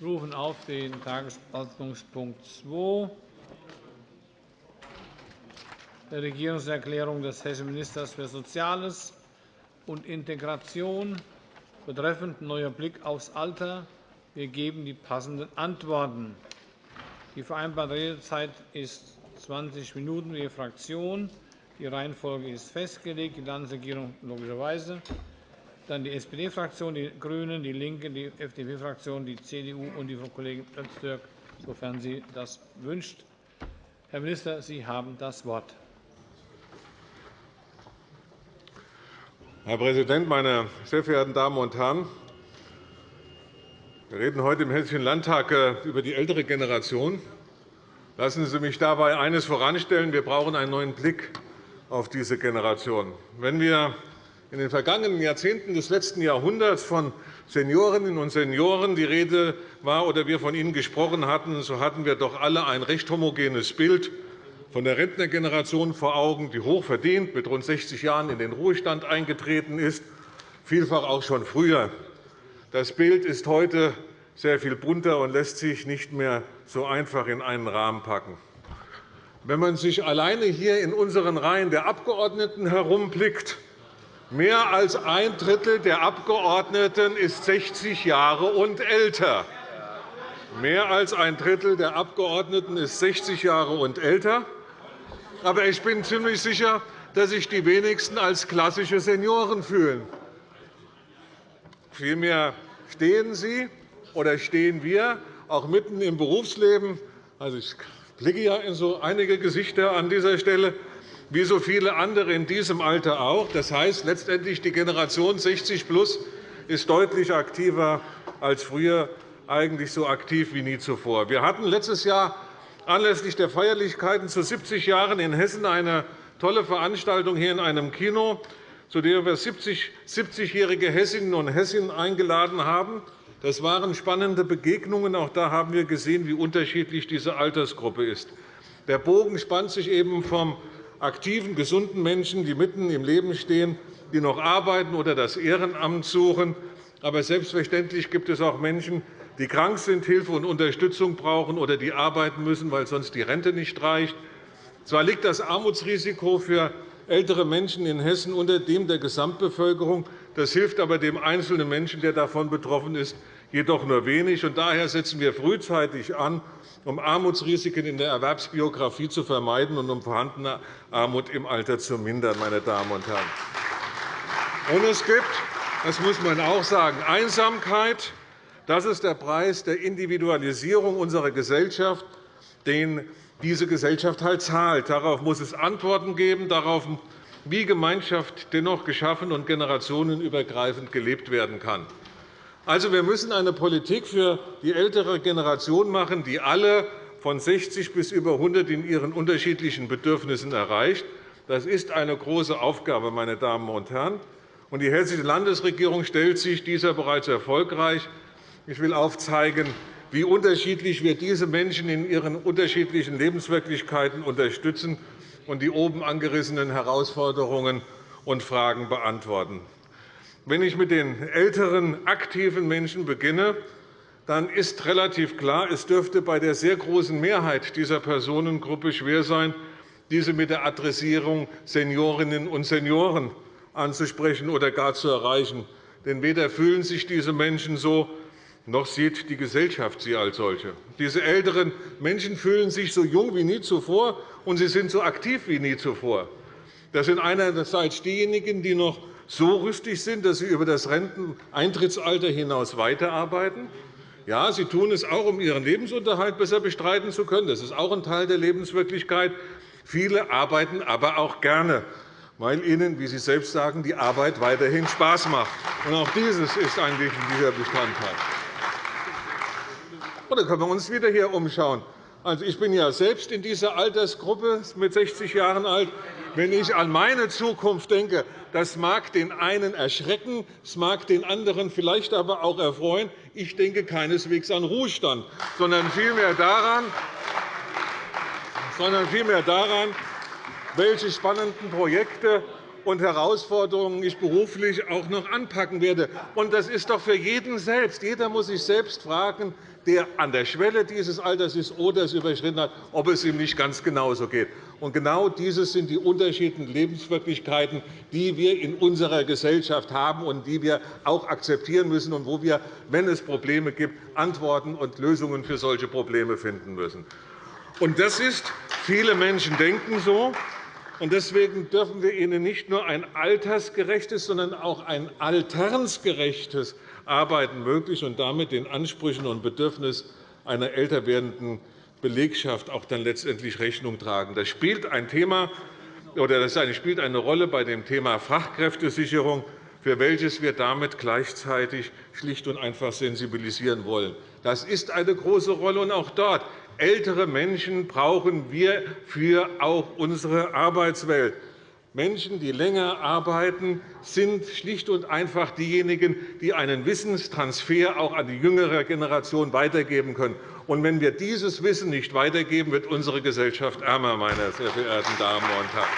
rufen auf den Tagesordnungspunkt 2 der Regierungserklärung des hessischen Ministers für Soziales und Integration betreffend neuer Blick aufs Alter. Wir geben die passenden Antworten. Die vereinbarte Redezeit ist 20 Minuten je Fraktion. Die Reihenfolge ist festgelegt. Die Landesregierung logischerweise dann die SPD-Fraktion, die GRÜNEN, die LINKE, die FDP-Fraktion, die CDU und die Frau Kollegin Öztürk, sofern sie das wünscht. Herr Minister, Sie haben das Wort. Herr Präsident, meine sehr verehrten Damen und Herren! Wir reden heute im Hessischen Landtag äh, über die ältere Generation. Lassen Sie mich dabei eines voranstellen. Wir brauchen einen neuen Blick auf diese Generation. Wenn wir in den vergangenen Jahrzehnten des letzten Jahrhunderts von Seniorinnen und Senioren die Rede war oder wir von ihnen gesprochen hatten, so hatten wir doch alle ein recht homogenes Bild von der Rentnergeneration vor Augen, die hochverdient mit rund 60 Jahren in den Ruhestand eingetreten ist, vielfach auch schon früher. Das Bild ist heute sehr viel bunter und lässt sich nicht mehr so einfach in einen Rahmen packen. Wenn man sich alleine hier in unseren Reihen der Abgeordneten herumblickt, Mehr als ein Drittel der Abgeordneten ist 60 Jahre und älter. Mehr als ein Drittel der Abgeordneten ist 60 Jahre und älter. Aber ich bin ziemlich sicher, dass sich die wenigsten als klassische Senioren fühlen. Vielmehr stehen Sie oder stehen wir auch mitten im Berufsleben. Also, ich blicke ja in so einige Gesichter an dieser Stelle wie so viele andere in diesem Alter auch. Das heißt, letztendlich die Generation 60 plus ist deutlich aktiver als früher, eigentlich so aktiv wie nie zuvor. Wir hatten letztes Jahr anlässlich der Feierlichkeiten zu 70 Jahren in Hessen eine tolle Veranstaltung hier in einem Kino, zu der wir 70-jährige Hessinnen und Hessen eingeladen haben. Das waren spannende Begegnungen. Auch da haben wir gesehen, wie unterschiedlich diese Altersgruppe ist. Der Bogen spannt sich eben vom aktiven, gesunden Menschen, die mitten im Leben stehen, die noch arbeiten oder das Ehrenamt suchen. Aber selbstverständlich gibt es auch Menschen, die krank sind, Hilfe und Unterstützung brauchen oder die arbeiten müssen, weil sonst die Rente nicht reicht. Zwar liegt das Armutsrisiko für ältere Menschen in Hessen unter dem der Gesamtbevölkerung. Das hilft aber dem einzelnen Menschen, der davon betroffen ist, jedoch nur wenig. Daher setzen wir frühzeitig an, um Armutsrisiken in der Erwerbsbiografie zu vermeiden und um vorhandene Armut im Alter zu mindern. Meine Damen und Herren. Und es gibt, das muss man auch sagen, Einsamkeit. Das ist der Preis der Individualisierung unserer Gesellschaft, den diese Gesellschaft halt zahlt. Darauf muss es Antworten geben, darauf, wie Gemeinschaft dennoch geschaffen und generationenübergreifend gelebt werden kann. Also, wir müssen eine Politik für die ältere Generation machen, die alle von 60 bis über 100 in ihren unterschiedlichen Bedürfnissen erreicht. Das ist eine große Aufgabe, meine Damen und Herren. Die Hessische Landesregierung stellt sich dieser bereits erfolgreich. Ich will aufzeigen, wie unterschiedlich wir diese Menschen in ihren unterschiedlichen Lebenswirklichkeiten unterstützen und die oben angerissenen Herausforderungen und Fragen beantworten. Wenn ich mit den älteren, aktiven Menschen beginne, dann ist relativ klar, es dürfte bei der sehr großen Mehrheit dieser Personengruppe schwer sein, diese mit der Adressierung Seniorinnen und Senioren anzusprechen oder gar zu erreichen. Denn weder fühlen sich diese Menschen so, noch sieht die Gesellschaft sie als solche. Diese älteren Menschen fühlen sich so jung wie nie zuvor, und sie sind so aktiv wie nie zuvor. Das sind einerseits diejenigen, die noch so rüstig sind, dass sie über das Renteneintrittsalter hinaus weiterarbeiten. Ja, sie tun es auch, um ihren Lebensunterhalt besser bestreiten zu können. Das ist auch ein Teil der Lebenswirklichkeit. Viele arbeiten aber auch gerne, weil ihnen, wie Sie selbst sagen, die Arbeit weiterhin Spaß macht. auch dieses ist ein wichtiger Bestandteil. Oder können wir uns wieder hier umschauen. Also, ich bin ja selbst in dieser Altersgruppe mit 60 Jahren alt. Wenn ich an meine Zukunft denke, das mag den einen erschrecken, es mag den anderen vielleicht aber auch erfreuen. Ich denke keineswegs an Ruhestand, sondern vielmehr daran, sondern vielmehr daran welche spannenden Projekte und Herausforderungen ich beruflich auch noch anpacken werde. Und das ist doch für jeden selbst. Jeder muss sich selbst fragen, der an der Schwelle dieses Alters ist oder es überschritten hat, ob es ihm nicht ganz genauso geht. Und genau dieses sind die unterschiedlichen Lebenswirklichkeiten, die wir in unserer Gesellschaft haben und die wir auch akzeptieren müssen und wo wir, wenn es Probleme gibt, Antworten und Lösungen für solche Probleme finden müssen. Und das ist, viele Menschen denken so, und deswegen dürfen wir ihnen nicht nur ein altersgerechtes, sondern auch ein alternsgerechtes Arbeiten möglich und damit den Ansprüchen und Bedürfnissen einer älter werdenden Belegschaft auch dann letztendlich Rechnung tragen. Das spielt ein Thema oder das spielt eine Rolle bei dem Thema Fachkräftesicherung, für welches wir damit gleichzeitig schlicht und einfach sensibilisieren wollen. Das ist eine große Rolle, und auch dort ältere Menschen brauchen wir für auch unsere Arbeitswelt. Menschen, die länger arbeiten, sind schlicht und einfach diejenigen, die einen Wissenstransfer auch an die jüngere Generation weitergeben können. Und wenn wir dieses Wissen nicht weitergeben, wird unsere Gesellschaft ärmer, meine sehr verehrten Damen und Herren.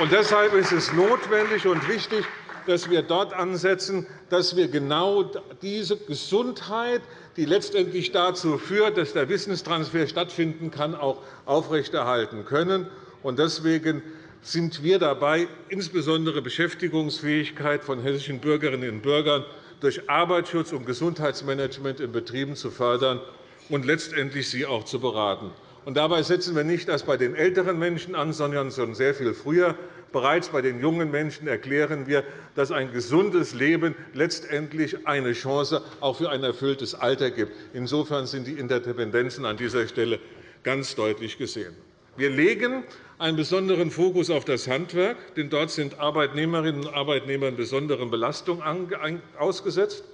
Und deshalb ist es notwendig und wichtig, dass wir dort ansetzen, dass wir genau diese Gesundheit, die letztendlich dazu führt, dass der Wissenstransfer stattfinden kann, auch aufrechterhalten können. Deswegen sind wir dabei, insbesondere Beschäftigungsfähigkeit von hessischen Bürgerinnen und Bürgern durch Arbeitsschutz und Gesundheitsmanagement in Betrieben zu fördern und letztendlich sie auch zu beraten. dabei setzen wir nicht erst bei den älteren Menschen an, sondern schon sehr viel früher. Bereits bei den jungen Menschen erklären wir, dass ein gesundes Leben letztendlich eine Chance auch für ein erfülltes Alter gibt. Insofern sind die Interdependenzen an dieser Stelle ganz deutlich gesehen. Wir legen einen besonderen Fokus auf das Handwerk, denn dort sind Arbeitnehmerinnen und Arbeitnehmer besonderen Belastungen ausgesetzt.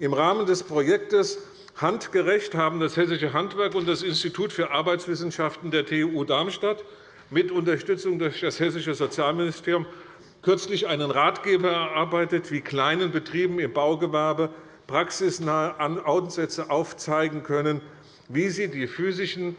Im Rahmen des Projektes Handgerecht haben das Hessische Handwerk und das Institut für Arbeitswissenschaften der TU Darmstadt mit Unterstützung durch das Hessische Sozialministerium kürzlich einen Ratgeber erarbeitet, wie kleinen Betrieben im Baugewerbe praxisnahe Ansätze aufzeigen können, wie sie die physischen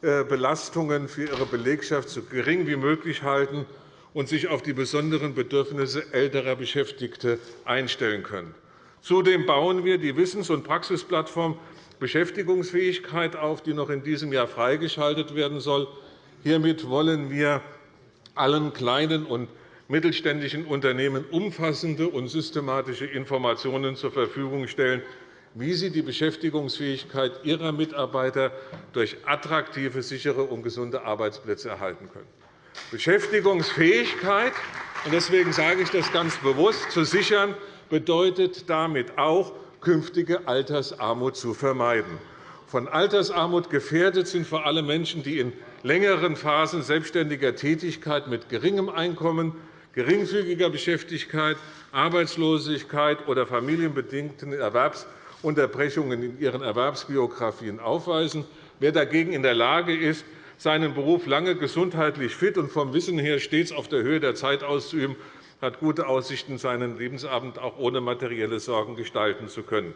Belastungen für ihre Belegschaft so gering wie möglich halten und sich auf die besonderen Bedürfnisse älterer Beschäftigter einstellen können. Zudem bauen wir die Wissens- und Praxisplattform Beschäftigungsfähigkeit auf, die noch in diesem Jahr freigeschaltet werden soll. Hiermit wollen wir allen kleinen und mittelständischen Unternehmen umfassende und systematische Informationen zur Verfügung stellen, wie sie die Beschäftigungsfähigkeit ihrer Mitarbeiter durch attraktive, sichere und gesunde Arbeitsplätze erhalten können. Beschäftigungsfähigkeit, und deswegen sage ich das ganz bewusst, zu sichern, bedeutet damit auch, künftige Altersarmut zu vermeiden. Von Altersarmut gefährdet sind vor allem Menschen, die in längeren Phasen selbstständiger Tätigkeit mit geringem Einkommen, geringfügiger Beschäftigkeit, Arbeitslosigkeit oder familienbedingten Erwerbsunterbrechungen in ihren Erwerbsbiografien aufweisen. Wer dagegen in der Lage ist, seinen Beruf lange gesundheitlich fit und vom Wissen her stets auf der Höhe der Zeit auszuüben, hat gute Aussichten, seinen Lebensabend auch ohne materielle Sorgen gestalten zu können.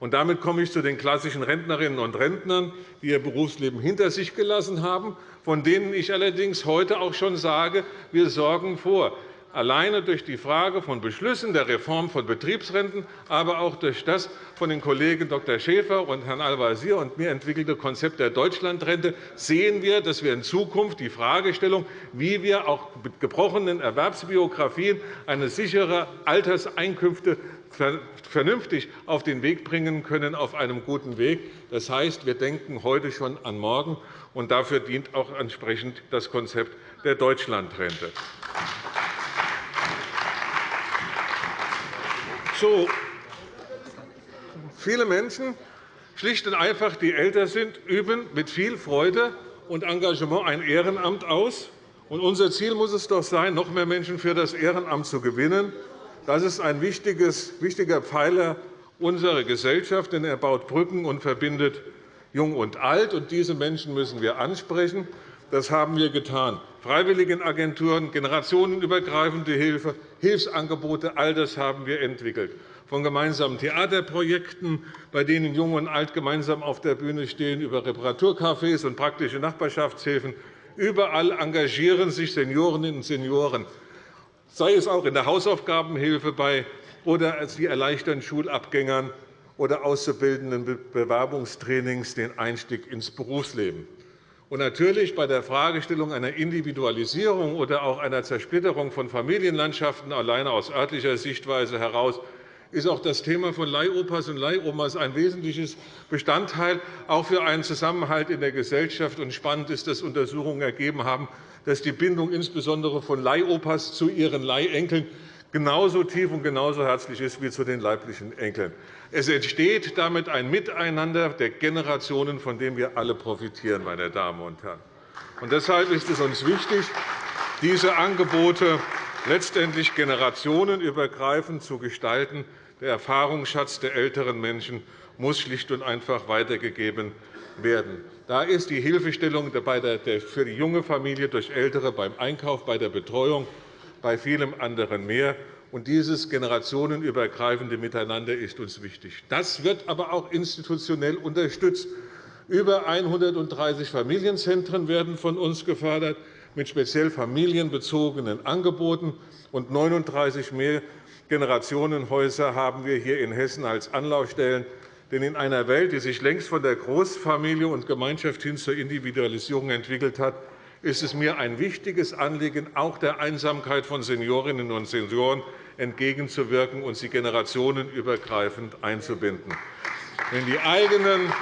Und damit komme ich zu den klassischen Rentnerinnen und Rentnern, die ihr Berufsleben hinter sich gelassen haben, von denen ich allerdings heute auch schon sage, wir sorgen vor, alleine durch die Frage von Beschlüssen der Reform von Betriebsrenten, aber auch durch das von den Kollegen Dr. Schäfer und Herrn Al-Wazir und mir entwickelte Konzept der Deutschlandrente sehen wir, dass wir in Zukunft die Fragestellung, wie wir auch mit gebrochenen Erwerbsbiografien eine sichere Alterseinkünfte vernünftig auf den Weg bringen können, auf einem guten Weg. Das heißt, wir denken heute schon an morgen, und dafür dient auch entsprechend das Konzept der Deutschlandrente. So, viele Menschen, schlicht und einfach, die älter sind, üben mit viel Freude und Engagement ein Ehrenamt aus. Unser Ziel muss es doch sein, noch mehr Menschen für das Ehrenamt zu gewinnen. Das ist ein wichtiger Pfeiler unserer Gesellschaft, denn er baut Brücken und verbindet Jung und Alt. Diese Menschen müssen wir ansprechen. Das haben wir getan. Freiwilligenagenturen, generationenübergreifende Hilfe, Hilfsangebote, all das haben wir entwickelt. Von gemeinsamen Theaterprojekten, bei denen Jung und Alt gemeinsam auf der Bühne stehen, über Reparaturcafés und praktische Nachbarschaftshilfen Überall engagieren sich Seniorinnen und Senioren, sei es auch in der Hausaufgabenhilfe bei oder sie erleichtern Schulabgängern oder Auszubildenden Bewerbungstrainings den Einstieg ins Berufsleben. Und natürlich bei der Fragestellung einer Individualisierung oder auch einer Zersplitterung von Familienlandschaften alleine aus örtlicher Sichtweise heraus ist auch das Thema von Leihopas und Leihomas ein wesentliches Bestandteil, auch für einen Zusammenhalt in der Gesellschaft. Und spannend ist, dass Untersuchungen ergeben haben, dass die Bindung insbesondere von Leihopas zu ihren Leihenkeln genauso tief und genauso herzlich ist wie zu den leiblichen Enkeln. Es entsteht damit ein Miteinander der Generationen, von dem wir alle profitieren. Meine Damen und Herren. Und deshalb ist es uns wichtig, diese Angebote letztendlich generationenübergreifend zu gestalten. Der Erfahrungsschatz der älteren Menschen muss schlicht und einfach weitergegeben werden. Da ist die Hilfestellung für die junge Familie durch Ältere beim Einkauf, bei der Betreuung, bei vielem anderen mehr. Und dieses generationenübergreifende Miteinander ist uns wichtig. Das wird aber auch institutionell unterstützt. Über 130 Familienzentren werden von uns gefördert mit speziell familienbezogenen Angeboten, und 39 Mehrgenerationenhäuser haben wir hier in Hessen als Anlaufstellen. Denn in einer Welt, die sich längst von der Großfamilie und Gemeinschaft hin zur Individualisierung entwickelt hat, ist es mir ein wichtiges Anliegen, auch der Einsamkeit von Seniorinnen und Senioren entgegenzuwirken und sie generationenübergreifend einzubinden. Wenn die eigenen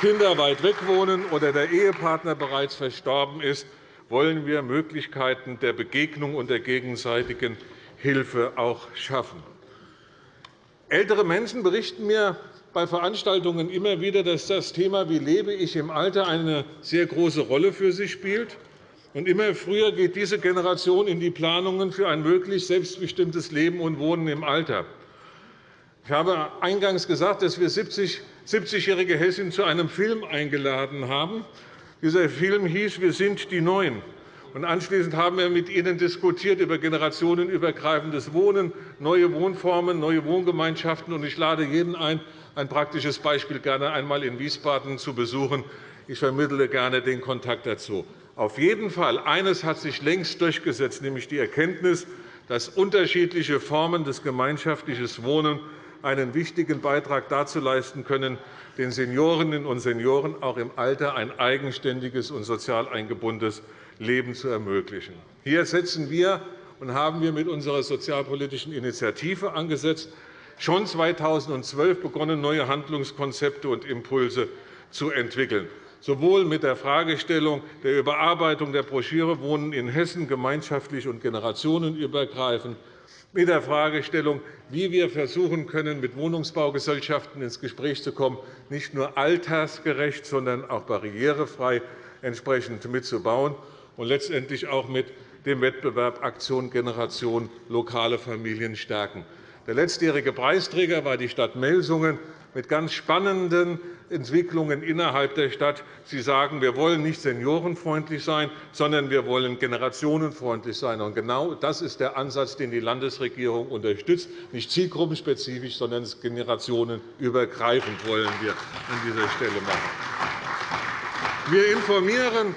Kinder weit weg wohnen oder der Ehepartner bereits verstorben ist, wollen wir Möglichkeiten der Begegnung und der gegenseitigen Hilfe auch schaffen. Ältere Menschen berichten mir bei Veranstaltungen immer wieder, dass das Thema Wie lebe ich im Alter eine sehr große Rolle für sie spielt. Und immer früher geht diese Generation in die Planungen für ein möglichst selbstbestimmtes Leben und Wohnen im Alter. Ich habe eingangs gesagt, dass wir 70-jährige Hessin zu einem Film eingeladen haben. Dieser Film hieß Wir sind die Neuen. Anschließend haben wir mit Ihnen diskutiert über generationenübergreifendes Wohnen, neue Wohnformen, neue Wohngemeinschaften. Ich lade jeden ein, ein praktisches Beispiel gerne einmal in Wiesbaden zu besuchen. Ich vermittle gerne den Kontakt dazu. Auf jeden Fall eines hat sich längst durchgesetzt, nämlich die Erkenntnis, dass unterschiedliche Formen des gemeinschaftlichen Wohnens einen wichtigen Beitrag dazu leisten können, den Seniorinnen und Senioren auch im Alter ein eigenständiges und sozial eingebundenes Leben zu ermöglichen. Hier setzen wir und haben wir mit unserer sozialpolitischen Initiative angesetzt, schon 2012 begonnen, neue Handlungskonzepte und Impulse zu entwickeln, sowohl mit der Fragestellung der Überarbeitung der Broschüre Wohnen in Hessen gemeinschaftlich und generationenübergreifend, mit der Fragestellung, wie wir versuchen können, mit Wohnungsbaugesellschaften ins Gespräch zu kommen, nicht nur altersgerecht, sondern auch barrierefrei entsprechend mitzubauen, und letztendlich auch mit dem Wettbewerb Aktion Generation lokale Familien stärken. Der letztjährige Preisträger war die Stadt Melsungen mit ganz spannenden Entwicklungen innerhalb der Stadt. Sie sagen, wir wollen nicht seniorenfreundlich sein, sondern wir wollen generationenfreundlich sein. Und genau das ist der Ansatz, den die Landesregierung unterstützt, nicht zielgruppenspezifisch, sondern generationenübergreifend wollen wir an dieser Stelle machen. Wir informieren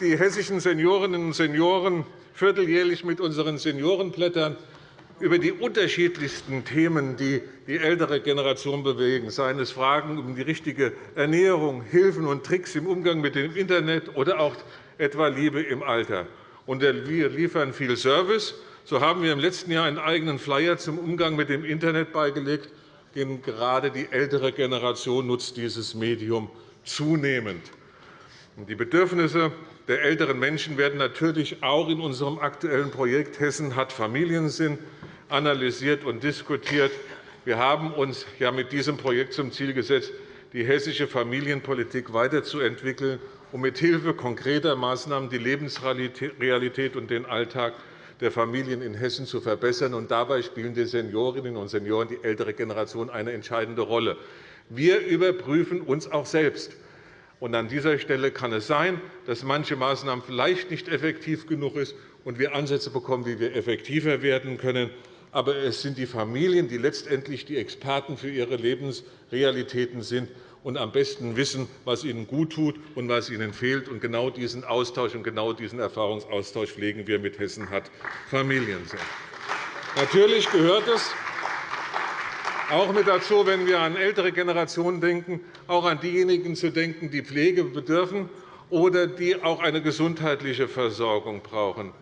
die hessischen Seniorinnen und Senioren vierteljährlich mit unseren Seniorenblättern über die unterschiedlichsten Themen, die die ältere Generation bewegen, seien es Fragen um die richtige Ernährung, Hilfen und Tricks im Umgang mit dem Internet oder auch etwa Liebe im Alter. Und wir liefern viel Service. So haben wir im letzten Jahr einen eigenen Flyer zum Umgang mit dem Internet beigelegt. Denn gerade die ältere Generation nutzt dieses Medium zunehmend. Die Bedürfnisse der älteren Menschen werden natürlich auch in unserem aktuellen Projekt Hessen hat Familiensinn analysiert und diskutiert. Wir haben uns ja mit diesem Projekt zum Ziel gesetzt, die hessische Familienpolitik weiterzuentwickeln, um mithilfe konkreter Maßnahmen die Lebensrealität und den Alltag der Familien in Hessen zu verbessern. Dabei spielen die Seniorinnen und Senioren, die ältere Generation, eine entscheidende Rolle. Wir überprüfen uns auch selbst. Und an dieser Stelle kann es sein, dass manche Maßnahmen vielleicht nicht effektiv genug sind und wir Ansätze bekommen, wie wir effektiver werden können. Aber es sind die Familien, die letztendlich die Experten für ihre Lebensrealitäten sind. und am besten wissen, was ihnen guttut und was ihnen fehlt. Und genau diesen Austausch und genau diesen Erfahrungsaustausch pflegen wir mit Hessen hat Familien. Natürlich gehört es auch mit dazu, wenn wir an ältere Generationen denken, auch an diejenigen zu denken, die Pflege bedürfen oder die auch eine gesundheitliche Versorgung brauchen.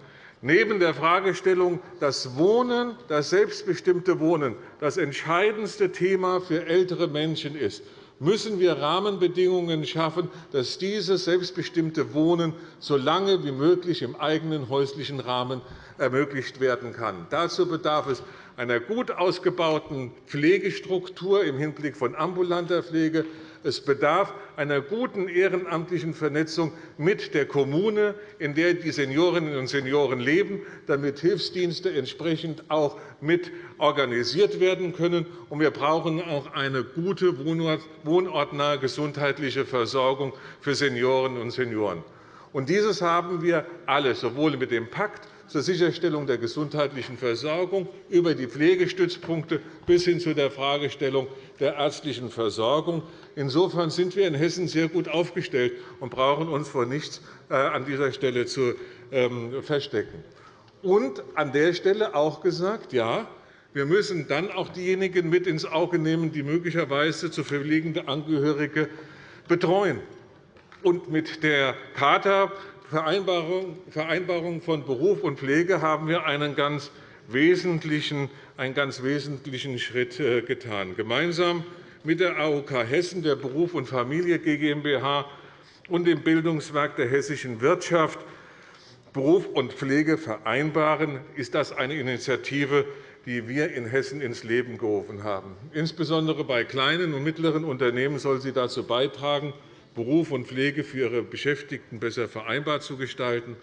Neben der Fragestellung, dass Wohnen, das selbstbestimmte Wohnen das entscheidendste Thema für ältere Menschen ist, müssen wir Rahmenbedingungen schaffen, dass dieses selbstbestimmte Wohnen so lange wie möglich im eigenen häuslichen Rahmen ermöglicht werden kann. Dazu bedarf es einer gut ausgebauten Pflegestruktur im Hinblick von ambulanter Pflege, es bedarf einer guten ehrenamtlichen Vernetzung mit der Kommune, in der die Seniorinnen und Senioren leben, damit Hilfsdienste entsprechend auch mit organisiert werden können. wir brauchen auch eine gute wohnortnahe gesundheitliche Versorgung für Seniorinnen und Senioren. dieses haben wir alle, sowohl mit dem Pakt zur Sicherstellung der gesundheitlichen Versorgung über die Pflegestützpunkte bis hin zu der Fragestellung der ärztlichen Versorgung. Insofern sind wir in Hessen sehr gut aufgestellt und brauchen uns vor nichts äh, an dieser Stelle zu ähm, verstecken. Und an der Stelle auch gesagt, ja, wir müssen dann auch diejenigen mit ins Auge nehmen, die möglicherweise zu pflegende Angehörige betreuen. Und mit der Charta Vereinbarung von Beruf und Pflege haben wir einen ganz wesentlichen, einen ganz wesentlichen Schritt äh, getan. Gemeinsam mit der AOK Hessen, der Beruf und Familie GmbH und dem Bildungswerk der hessischen Wirtschaft Beruf und Pflege vereinbaren, ist das eine Initiative, die wir in Hessen ins Leben gerufen haben. Insbesondere bei kleinen und mittleren Unternehmen soll sie dazu beitragen, Beruf und Pflege für ihre Beschäftigten besser vereinbar zu gestalten.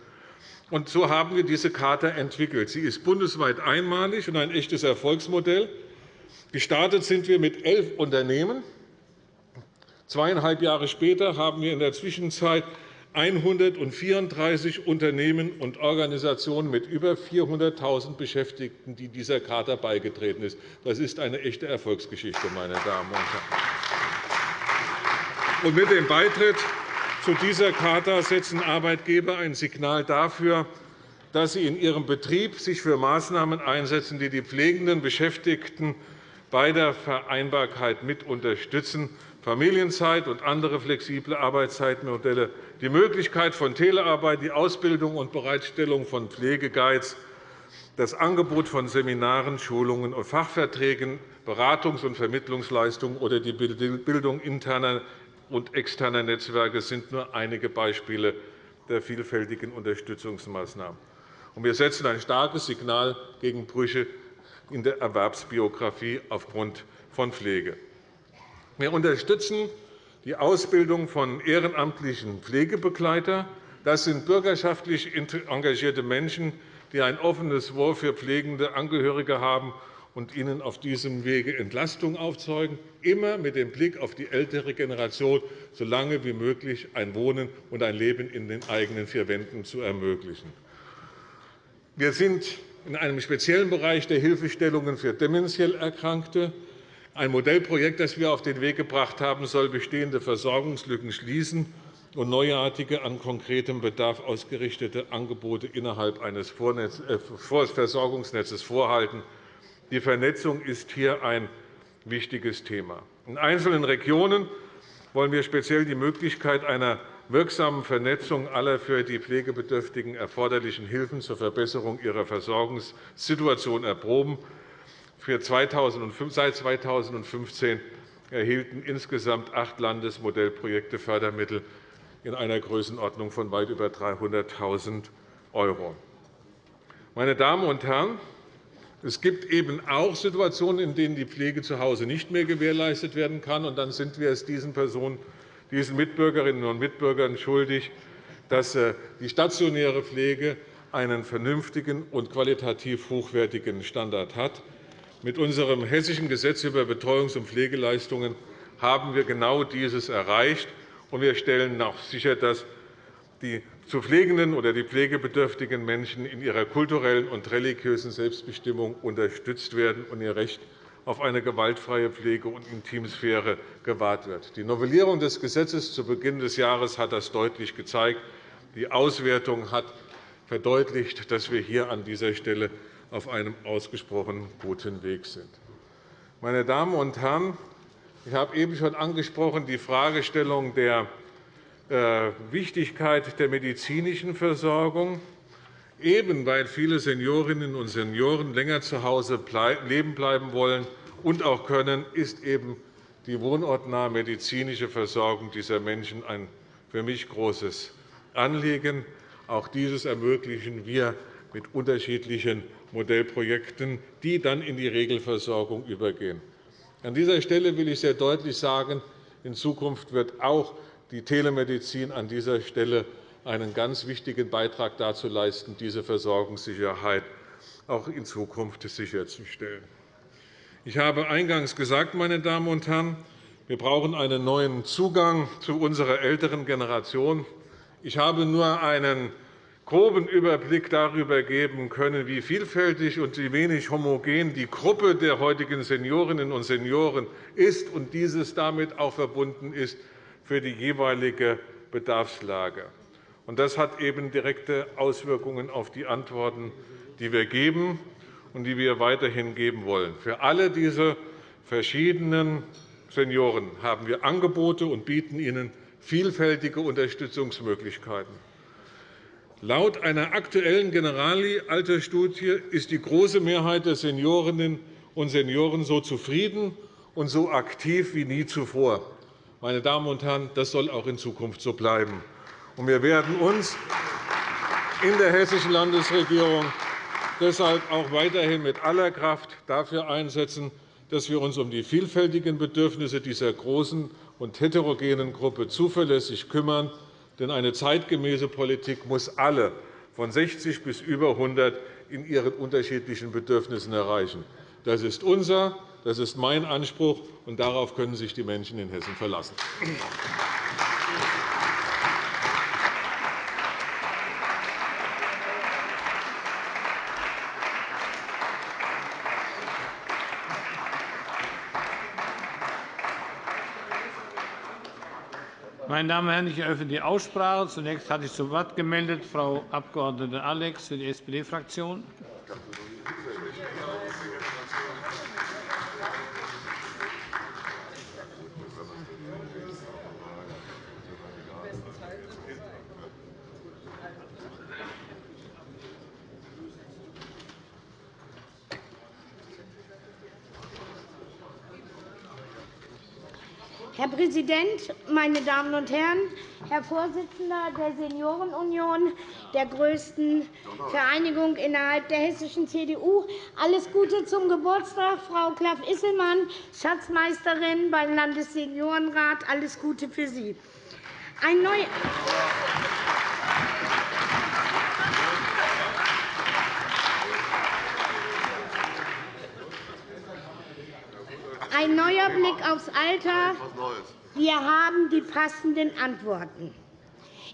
Und so haben wir diese Charta entwickelt. Sie ist bundesweit einmalig und ein echtes Erfolgsmodell. Gestartet sind wir mit elf Unternehmen. Zweieinhalb Jahre später haben wir in der Zwischenzeit 134 Unternehmen und Organisationen mit über 400.000 Beschäftigten, die dieser Charta beigetreten sind. Das ist eine echte Erfolgsgeschichte, meine Damen und Herren. Und mit dem Beitritt zu dieser Charta setzen Arbeitgeber ein Signal dafür, dass sie in ihrem Betrieb sich für Maßnahmen einsetzen, die die pflegenden Beschäftigten bei der Vereinbarkeit mit unterstützen. Familienzeit und andere flexible Arbeitszeitmodelle, die Möglichkeit von Telearbeit, die Ausbildung und Bereitstellung von Pflegeguides, das Angebot von Seminaren, Schulungen und Fachverträgen, Beratungs- und Vermittlungsleistungen oder die Bildung interner und externer Netzwerke sind nur einige Beispiele der vielfältigen Unterstützungsmaßnahmen. Wir setzen ein starkes Signal gegen Brüche in der Erwerbsbiografie aufgrund von Pflege. Wir unterstützen die Ausbildung von ehrenamtlichen Pflegebegleitern. Das sind bürgerschaftlich engagierte Menschen, die ein offenes Ohr für pflegende Angehörige haben und ihnen auf diesem Wege Entlastung aufzeigen, immer mit dem Blick auf die ältere Generation, so lange wie möglich ein Wohnen und ein Leben in den eigenen vier Wänden zu ermöglichen. Wir sind in einem speziellen Bereich der Hilfestellungen für dementiell Erkrankte. Ein Modellprojekt, das wir auf den Weg gebracht haben, soll bestehende Versorgungslücken schließen und neuartige, an konkretem Bedarf ausgerichtete Angebote innerhalb eines äh, Versorgungsnetzes vorhalten. Die Vernetzung ist hier ein wichtiges Thema. In einzelnen Regionen wollen wir speziell die Möglichkeit einer wirksamen Vernetzung aller für die Pflegebedürftigen erforderlichen Hilfen zur Verbesserung ihrer Versorgungssituation erproben. Seit 2015 erhielten insgesamt acht Landesmodellprojekte Fördermittel in einer Größenordnung von weit über 300.000 €. Meine Damen und Herren, es gibt eben auch Situationen, in denen die Pflege zu Hause nicht mehr gewährleistet werden kann. Und dann sind wir es diesen Personen, diesen Mitbürgerinnen und Mitbürgern schuldig, dass äh, die stationäre Pflege einen vernünftigen und qualitativ hochwertigen Standard hat. Mit unserem Hessischen Gesetz über Betreuungs- und Pflegeleistungen haben wir genau dieses erreicht. Wir stellen auch sicher, dass die zu pflegenden oder die pflegebedürftigen Menschen in ihrer kulturellen und religiösen Selbstbestimmung unterstützt werden und ihr Recht auf eine gewaltfreie Pflege- und Intimsphäre gewahrt wird. Die Novellierung des Gesetzes zu Beginn des Jahres hat das deutlich gezeigt. Die Auswertung hat verdeutlicht, dass wir hier an dieser Stelle auf einem ausgesprochen guten Weg sind. Meine Damen und Herren, ich habe eben schon angesprochen die Fragestellung der Wichtigkeit der medizinischen Versorgung. Eben weil viele Seniorinnen und Senioren länger zu Hause leben bleiben wollen und auch können, ist eben die wohnortnahe medizinische Versorgung dieser Menschen ein für mich großes Anliegen. Auch dieses ermöglichen wir mit unterschiedlichen Modellprojekten, die dann in die Regelversorgung übergehen. An dieser Stelle will ich sehr deutlich sagen, in Zukunft wird auch die Telemedizin an dieser Stelle einen ganz wichtigen Beitrag dazu leisten, diese Versorgungssicherheit auch in Zukunft sicherzustellen. Ich habe eingangs gesagt, meine Damen und Herren, wir brauchen einen neuen Zugang zu unserer älteren Generation. Ich habe nur einen groben Überblick darüber geben können, wie vielfältig und wie wenig homogen die Gruppe der heutigen Seniorinnen und Senioren ist und dieses damit auch verbunden ist für die jeweilige Bedarfslage. Das hat eben direkte Auswirkungen auf die Antworten, die wir geben und die wir weiterhin geben wollen. Für alle diese verschiedenen Senioren haben wir Angebote und bieten ihnen vielfältige Unterstützungsmöglichkeiten. Laut einer aktuellen Generali-Altersstudie ist die große Mehrheit der Seniorinnen und Senioren so zufrieden und so aktiv wie nie zuvor. Meine Damen und Herren, das soll auch in Zukunft so bleiben. Wir werden uns in der hessischen Landesregierung deshalb auch weiterhin mit aller Kraft dafür einsetzen, dass wir uns um die vielfältigen Bedürfnisse dieser großen und heterogenen Gruppe zuverlässig kümmern. Denn eine zeitgemäße Politik muss alle von 60 bis über 100 in ihren unterschiedlichen Bedürfnissen erreichen. Das ist unser, das ist mein Anspruch, und darauf können sich die Menschen in Hessen verlassen. Meine Damen und Herren, ich eröffne die Aussprache. Zunächst hat sich zu Wort gemeldet Frau Abg. Alex für die SPD-Fraktion. Herr Präsident, meine Damen und Herren! Herr Vorsitzender der Seniorenunion, der größten Vereinigung innerhalb der hessischen CDU, alles Gute zum Geburtstag, Frau Klaff-Isselmann, Schatzmeisterin beim Landesseniorenrat. Alles Gute für Sie. Ein neu Ein neuer Blick aufs Alter. Wir haben die passenden Antworten.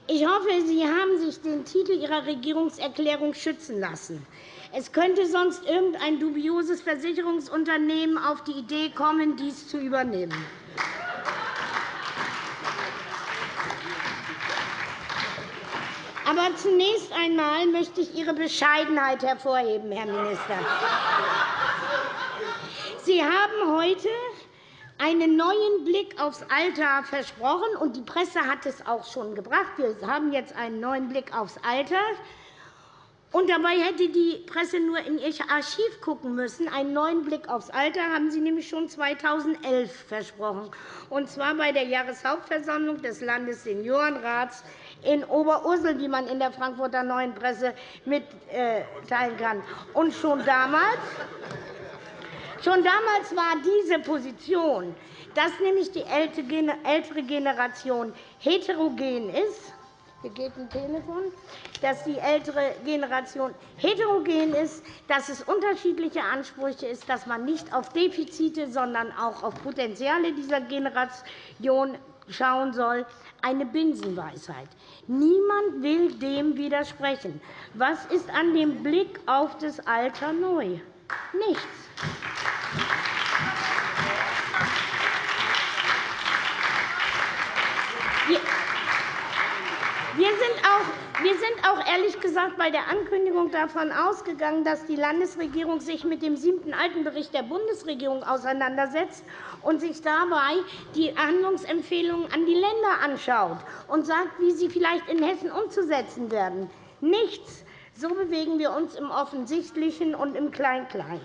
Ich hoffe, Sie haben sich den Titel Ihrer Regierungserklärung schützen lassen. Es könnte sonst irgendein dubioses Versicherungsunternehmen auf die Idee kommen, dies zu übernehmen. Aber zunächst einmal möchte ich Ihre Bescheidenheit hervorheben, Herr Minister. Sie haben heute einen neuen Blick aufs Alter versprochen, und die Presse hat es auch schon gebracht. Wir haben jetzt einen neuen Blick aufs Alter. Und dabei hätte die Presse nur in ihr Archiv schauen müssen. Einen neuen Blick aufs Alter haben Sie nämlich schon 2011 versprochen, und zwar bei der Jahreshauptversammlung des Landesseniorenrats in Oberursel, wie man in der Frankfurter Neuen Presse mitteilen kann. Und schon damals Schon damals war diese Position, dass nämlich die ältere Generation heterogen ist, hier geht ein Telefon, dass die ältere Generation heterogen ist, dass es unterschiedliche Ansprüche ist, dass man nicht auf Defizite, sondern auch auf Potenziale dieser Generation schauen soll, eine Binsenweisheit. Niemand will dem widersprechen. Was ist an dem Blick auf das Alter neu? Nichts. Wir sind, auch, wir sind auch ehrlich gesagt bei der Ankündigung davon ausgegangen, dass die Landesregierung sich mit dem siebten Altenbericht der Bundesregierung auseinandersetzt und sich dabei die Handlungsempfehlungen an die Länder anschaut und sagt, wie sie vielleicht in Hessen umzusetzen werden. Nichts. So bewegen wir uns im Offensichtlichen und im Klein-Klein.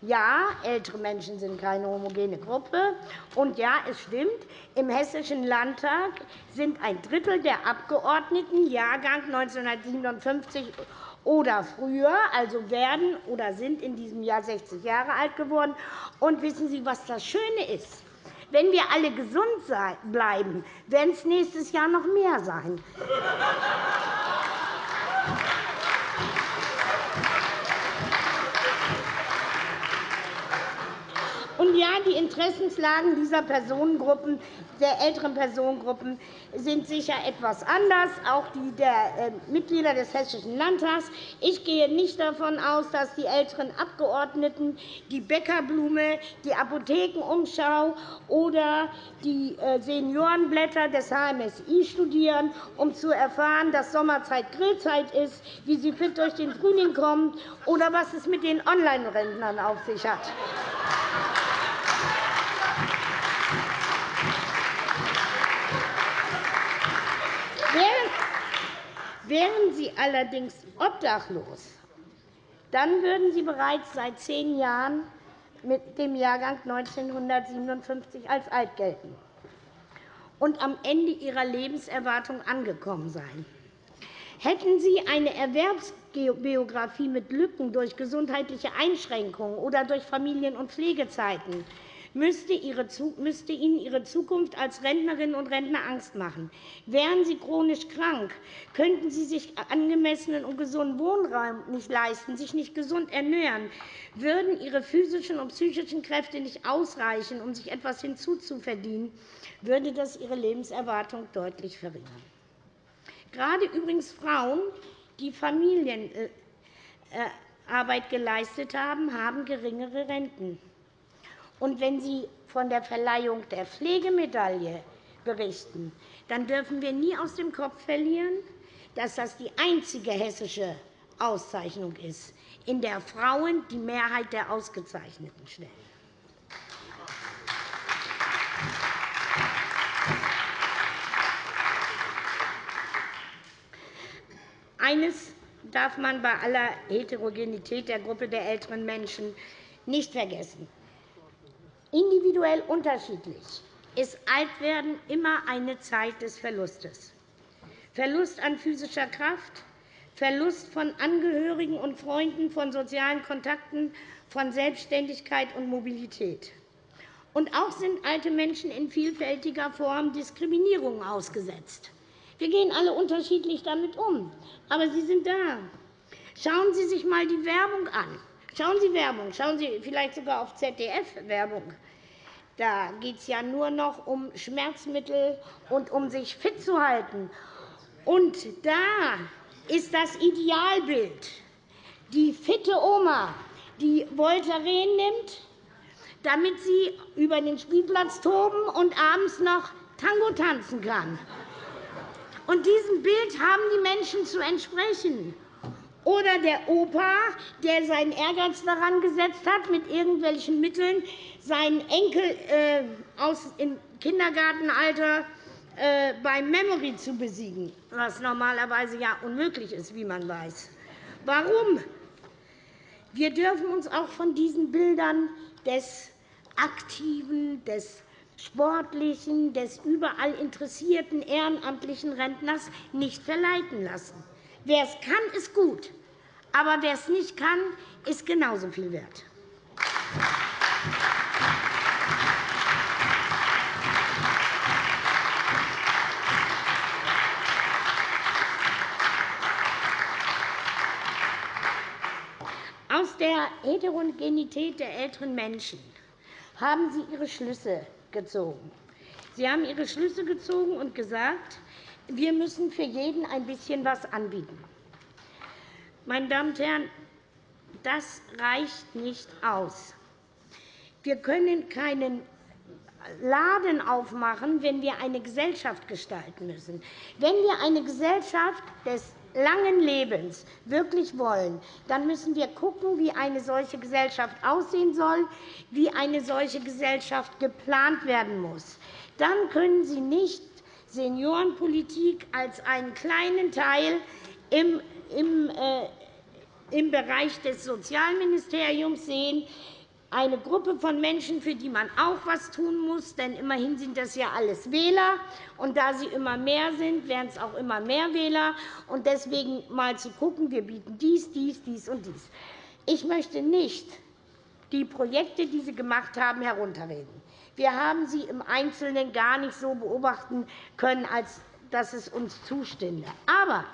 Ja, ältere Menschen sind keine homogene Gruppe. Und ja, es stimmt, im Hessischen Landtag sind ein Drittel der Abgeordneten Jahrgang 1957 oder früher, also werden oder sind in diesem Jahr 60 Jahre alt geworden. Und wissen Sie, was das Schöne ist? Wenn wir alle gesund bleiben, werden es nächstes Jahr noch mehr sein. Und ja, die Interessenslagen dieser Personengruppen, der älteren Personengruppen sind sicher etwas anders, auch die der äh, Mitglieder des Hessischen Landtags. Ich gehe nicht davon aus, dass die älteren Abgeordneten die Bäckerblume, die Apothekenumschau oder die äh, Seniorenblätter des HMSI studieren, um zu erfahren, dass Sommerzeit Grillzeit ist, wie sie fit durch den Frühling kommen oder was es mit den Online-Rentnern auf sich hat. Allerdings obdachlos, dann würden Sie bereits seit zehn Jahren mit dem Jahrgang 1957 als alt gelten und am Ende Ihrer Lebenserwartung angekommen sein. Hätten Sie eine Erwerbsbiografie mit Lücken durch gesundheitliche Einschränkungen oder durch Familien- und Pflegezeiten, müsste Ihnen Ihre Zukunft als Rentnerinnen und Rentner Angst machen. Wären Sie chronisch krank, könnten Sie sich angemessenen und gesunden Wohnraum nicht leisten, sich nicht gesund ernähren, würden Ihre physischen und psychischen Kräfte nicht ausreichen, um sich etwas hinzuzuverdienen, würde das Ihre Lebenserwartung deutlich verringern. Gerade übrigens Frauen, die Familienarbeit geleistet haben, haben geringere Renten. Und wenn Sie von der Verleihung der Pflegemedaille berichten, dann dürfen wir nie aus dem Kopf verlieren, dass das die einzige hessische Auszeichnung ist, in der Frauen die Mehrheit der Ausgezeichneten stellen. Eines darf man bei aller Heterogenität der Gruppe der älteren Menschen nicht vergessen individuell unterschiedlich, ist Altwerden immer eine Zeit des Verlustes. Verlust an physischer Kraft, Verlust von Angehörigen und Freunden, von sozialen Kontakten, von Selbstständigkeit und Mobilität. Und auch sind alte Menschen in vielfältiger Form Diskriminierung ausgesetzt. Wir gehen alle unterschiedlich damit um, aber sie sind da. Schauen Sie sich einmal die Werbung an. Schauen Sie Werbung, schauen Sie vielleicht sogar auf ZDF-Werbung. Da geht es ja nur noch um Schmerzmittel und um sich fit zu halten. Und da ist das Idealbild die fitte Oma, die Voltaren nimmt, damit sie über den Spielplatz toben und abends noch Tango tanzen kann. Und diesem Bild haben die Menschen zu entsprechen. Oder der Opa, der seinen Ehrgeiz daran gesetzt hat, mit irgendwelchen Mitteln seinen Enkel äh, aus im Kindergartenalter äh, beim Memory zu besiegen, was normalerweise ja unmöglich ist, wie man weiß. Warum? Wir dürfen uns auch von diesen Bildern des aktiven, des sportlichen, des überall interessierten ehrenamtlichen Rentners nicht verleiten lassen. Wer es kann, ist gut. Aber wer es nicht kann, ist genauso viel wert. Aus der Heterogenität der älteren Menschen haben Sie Ihre Schlüsse gezogen. Sie haben Ihre Schlüsse gezogen und gesagt, wir müssen für jeden ein bisschen etwas anbieten. Meine Damen und Herren, das reicht nicht aus. Wir können keinen Laden aufmachen, wenn wir eine Gesellschaft gestalten müssen. Wenn wir eine Gesellschaft des langen Lebens wirklich wollen, dann müssen wir schauen, wie eine solche Gesellschaft aussehen soll, wie eine solche Gesellschaft geplant werden muss. Dann können Sie nicht Seniorenpolitik als einen kleinen Teil im, im, äh, im Bereich des Sozialministeriums sehen, eine Gruppe von Menschen, für die man auch etwas tun muss. Denn immerhin sind das ja alles Wähler. Und da sie immer mehr sind, werden es auch immer mehr Wähler. Und deswegen mal zu schauen, wir bieten dies, dies, dies und dies. Ich möchte nicht die Projekte, die Sie gemacht haben, herunterreden. Wir haben sie im Einzelnen gar nicht so beobachten können, als dass es uns zustünde. Aber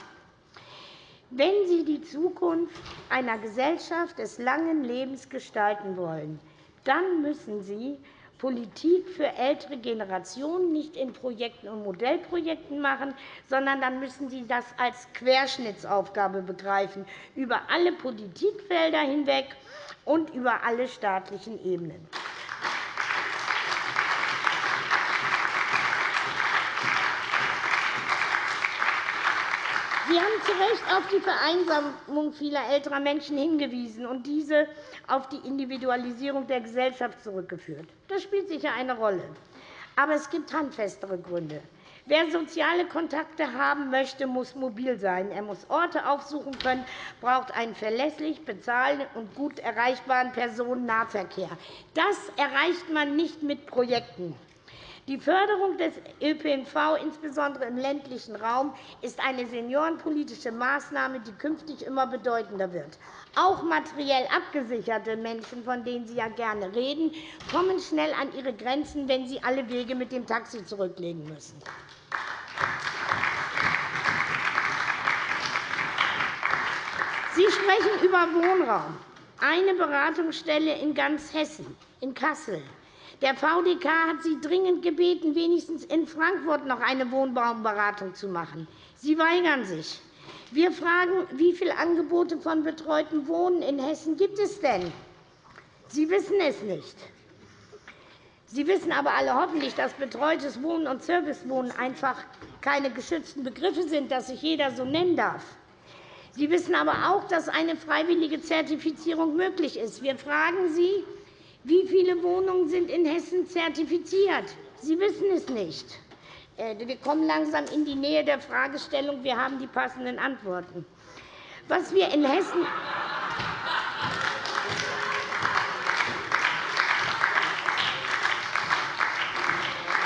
wenn Sie die Zukunft einer Gesellschaft des langen Lebens gestalten wollen, dann müssen Sie Politik für ältere Generationen nicht in Projekten und Modellprojekten machen, sondern dann müssen Sie das als Querschnittsaufgabe begreifen, über alle Politikfelder hinweg und über alle staatlichen Ebenen. Sie haben zu Recht auf die Vereinsamung vieler älterer Menschen hingewiesen und diese auf die Individualisierung der Gesellschaft zurückgeführt. Das spielt sicher eine Rolle. Aber es gibt handfestere Gründe. Wer soziale Kontakte haben möchte, muss mobil sein. Er muss Orte aufsuchen können, braucht einen verlässlich bezahlten und gut erreichbaren Personennahverkehr. Das erreicht man nicht mit Projekten. Die Förderung des ÖPNV, insbesondere im ländlichen Raum, ist eine seniorenpolitische Maßnahme, die künftig immer bedeutender wird. Auch materiell abgesicherte Menschen, von denen Sie ja gerne reden, kommen schnell an ihre Grenzen, wenn sie alle Wege mit dem Taxi zurücklegen müssen. Sie sprechen über Wohnraum. Eine Beratungsstelle in ganz Hessen, in Kassel, der VDK hat Sie dringend gebeten, wenigstens in Frankfurt noch eine Wohnbaumberatung zu machen. Sie weigern sich. Wir fragen, wie viele Angebote von betreuten Wohnen in Hessen gibt es denn? Sie wissen es nicht. Sie wissen aber alle hoffentlich, dass betreutes Wohnen und Servicewohnen einfach keine geschützten Begriffe sind, dass sich jeder so nennen darf. Sie wissen aber auch, dass eine freiwillige Zertifizierung möglich ist. Wir fragen Sie, wie viele Wohnungen sind in Hessen zertifiziert? Sie wissen es nicht. Äh, wir kommen langsam in die Nähe der Fragestellung. Wir haben die passenden Antworten. Was wir in Hessen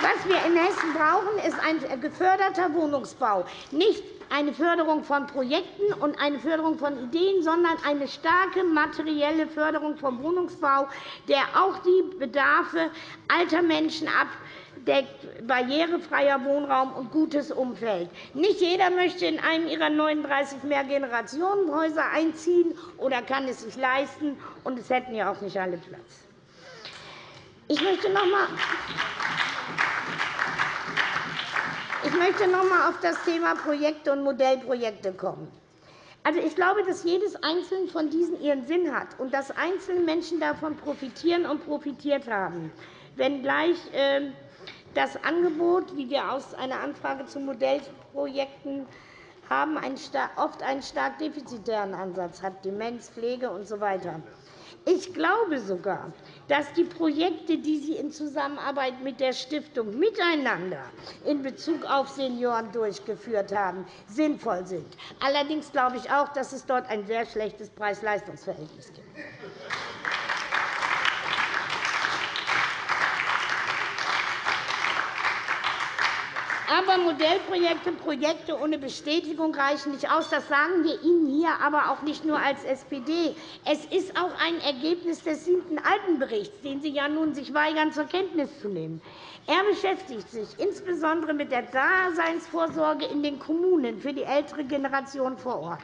Was wir in Hessen brauchen, ist ein geförderter Wohnungsbau. Nicht eine Förderung von Projekten und eine Förderung von Ideen, sondern eine starke materielle Förderung vom Wohnungsbau, der auch die Bedarfe alter Menschen abdeckt, barrierefreier Wohnraum und gutes Umfeld. Nicht jeder möchte in einem ihrer 39 Mehrgenerationenhäuser einziehen oder kann es sich leisten, und es hätten ja auch nicht alle Platz. Ich möchte noch einmal ich möchte noch einmal auf das Thema Projekte und Modellprojekte kommen. Also, ich glaube, dass jedes einzelne von diesen ihren Sinn hat und dass einzelne Menschen davon profitieren und profitiert haben, wenngleich ähm, das Angebot, wie wir aus einer Anfrage zu Modellprojekten haben, oft einen stark defizitären Ansatz hat, Demenz, Pflege usw. So ich glaube sogar, dass die Projekte, die Sie in Zusammenarbeit mit der Stiftung miteinander in Bezug auf Senioren durchgeführt haben, sinnvoll sind. Allerdings glaube ich auch, dass es dort ein sehr schlechtes Preis-Leistungs-Verhältnis gibt. Aber Modellprojekte, Projekte ohne Bestätigung reichen nicht aus. Das sagen wir Ihnen hier aber auch nicht nur als SPD. Es ist auch ein Ergebnis des siebten Altenberichts, den Sie ja nun sich weigern, zur Kenntnis zu nehmen. Er beschäftigt sich insbesondere mit der Daseinsvorsorge in den Kommunen für die ältere Generation vor Ort.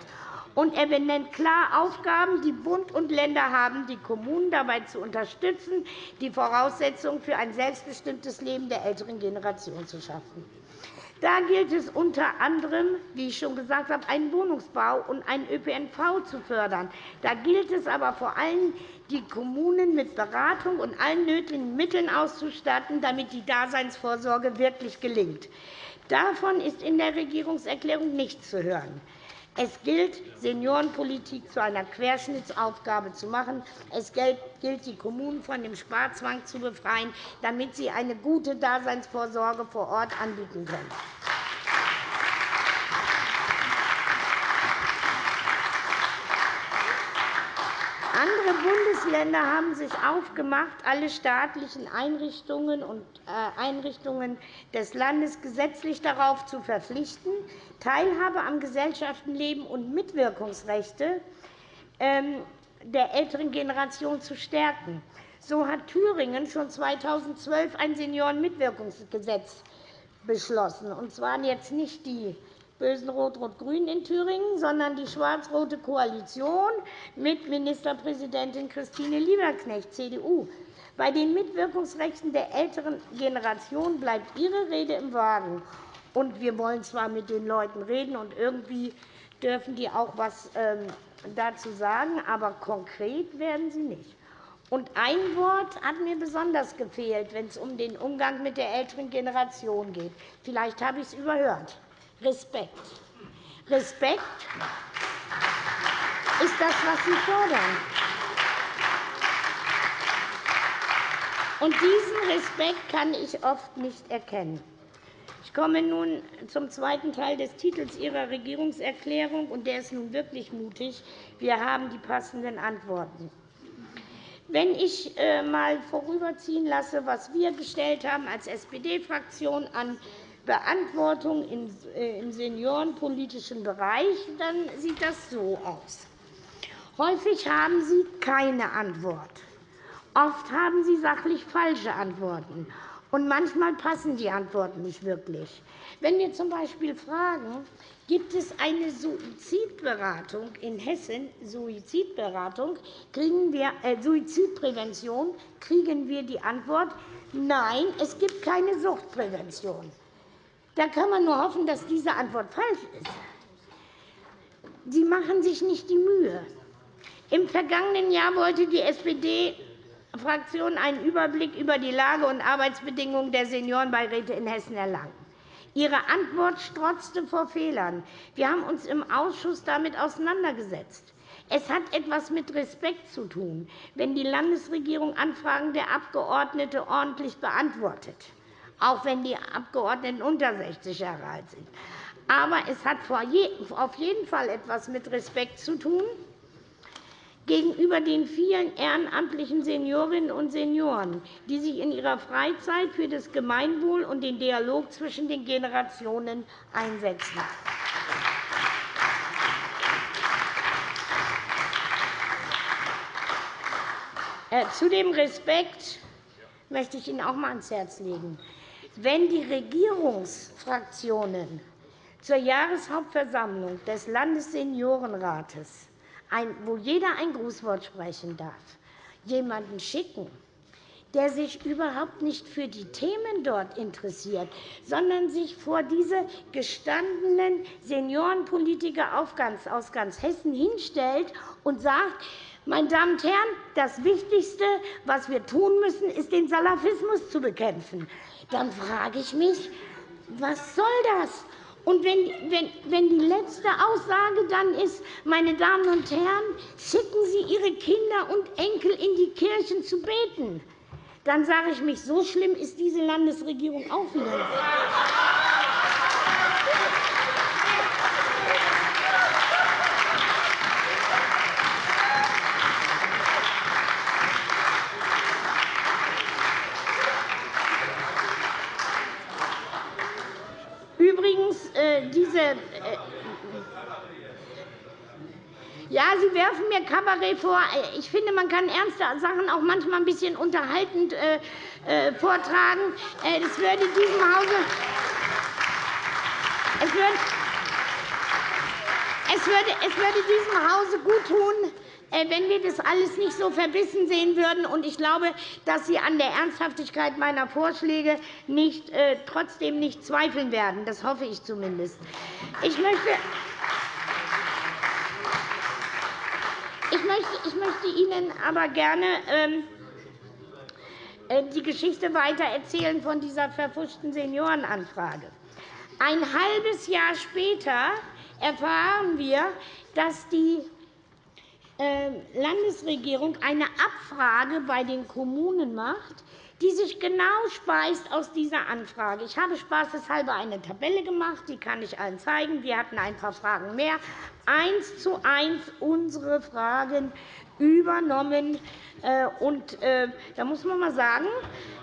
Und er benennt klar Aufgaben, die Bund und Länder haben, die Kommunen dabei zu unterstützen, die Voraussetzungen für ein selbstbestimmtes Leben der älteren Generation zu schaffen. Da gilt es unter anderem, wie ich schon gesagt habe, einen Wohnungsbau und einen ÖPNV zu fördern. Da gilt es aber vor allem, die Kommunen mit Beratung und allen nötigen Mitteln auszustatten, damit die Daseinsvorsorge wirklich gelingt. Davon ist in der Regierungserklärung nichts zu hören. Es gilt, Seniorenpolitik zu einer Querschnittsaufgabe zu machen. Es gilt, die Kommunen von dem Sparzwang zu befreien, damit sie eine gute Daseinsvorsorge vor Ort anbieten können. Andere Bundesländer haben sich aufgemacht, alle staatlichen Einrichtungen und äh, Einrichtungen des Landes gesetzlich darauf zu verpflichten, Teilhabe am Gesellschaftenleben und Mitwirkungsrechte ähm, der älteren Generation zu stärken. So hat Thüringen schon 2012 ein Seniorenmitwirkungsgesetz beschlossen, und zwar jetzt nicht die bösen Rot-Rot-Grün in Thüringen, sondern die schwarz-rote Koalition mit Ministerpräsidentin Christine Lieberknecht, CDU. Bei den Mitwirkungsrechten der älteren Generation bleibt Ihre Rede im Wagen. Und wir wollen zwar mit den Leuten reden, und irgendwie dürfen die auch etwas ähm, dazu sagen, aber konkret werden sie nicht. Und ein Wort hat mir besonders gefehlt, wenn es um den Umgang mit der älteren Generation geht. Vielleicht habe ich es überhört. Respekt. Respekt ist das, was Sie fordern. Und diesen Respekt kann ich oft nicht erkennen. Ich komme nun zum zweiten Teil des Titels Ihrer Regierungserklärung, und der ist nun wirklich mutig. Wir haben die passenden Antworten. Wenn ich einmal äh, vorüberziehen lasse, was wir gestellt haben als SPD-Fraktion an Beantwortung äh, im seniorenpolitischen Bereich, dann sieht das so aus. Häufig haben Sie keine Antwort. Oft haben Sie sachlich falsche Antworten. Und manchmal passen die Antworten nicht wirklich. Wenn wir z. B. fragen, gibt es eine Suizidberatung in Hessen, Suizidberatung, kriegen wir, äh, Suizidprävention, kriegen wir die Antwort, nein, es gibt keine Suchtprävention. Da kann man nur hoffen, dass diese Antwort falsch ist. Sie machen sich nicht die Mühe. Im vergangenen Jahr wollte die SPD-Fraktion einen Überblick über die Lage und Arbeitsbedingungen der Seniorenbeiräte in Hessen erlangen. Ihre Antwort strotzte vor Fehlern. Wir haben uns im Ausschuss damit auseinandergesetzt. Es hat etwas mit Respekt zu tun, wenn die Landesregierung Anfragen der Abgeordneten ordentlich beantwortet auch wenn die Abgeordneten unter 60 Jahre alt sind. Aber es hat auf jeden Fall etwas mit Respekt zu tun gegenüber den vielen ehrenamtlichen Seniorinnen und Senioren, die sich in ihrer Freizeit für das Gemeinwohl und den Dialog zwischen den Generationen einsetzen. Äh, zu dem Respekt möchte ich Ihnen auch einmal ans Herz legen. Wenn die Regierungsfraktionen zur Jahreshauptversammlung des Landesseniorenrates, wo jeder ein Grußwort sprechen darf, jemanden schicken, der sich überhaupt nicht für die Themen dort interessiert, sondern sich vor diese gestandenen Seniorenpolitiker aus ganz Hessen hinstellt und sagt, meine Damen und Herren, das Wichtigste, was wir tun müssen, ist, den Salafismus zu bekämpfen dann frage ich mich, was soll das? Und wenn, wenn, wenn die letzte Aussage dann ist, meine Damen und Herren, schicken Sie Ihre Kinder und Enkel in die Kirchen zu beten, dann sage ich mich, so schlimm ist diese Landesregierung auch wieder nicht. Diese äh, ja, Sie werfen mir Kabarett vor. Ich finde, man kann ernste Sachen auch manchmal ein bisschen unterhaltend äh, äh, vortragen. Das würde diesem Hause es würde, es, würde, es diesem Hause gut tun, wenn wir das alles nicht so verbissen sehen würden. ich glaube, dass Sie an der Ernsthaftigkeit meiner Vorschläge nicht, äh, trotzdem nicht zweifeln werden. Das hoffe ich zumindest. Ich möchte, ich möchte, ich möchte Ihnen aber gerne ähm, äh, die Geschichte weitererzählen von dieser verfuschten Seniorenanfrage. Ein halbes Jahr später erfahren wir, dass die Landesregierung eine Abfrage bei den Kommunen macht, die sich genau speist aus dieser Anfrage. Ich habe spaßeshalber eine Tabelle gemacht, die kann ich allen zeigen. Wir hatten ein paar Fragen mehr. Eins zu eins unsere Fragen übernommen. Äh, und, äh, da muss man mal sagen,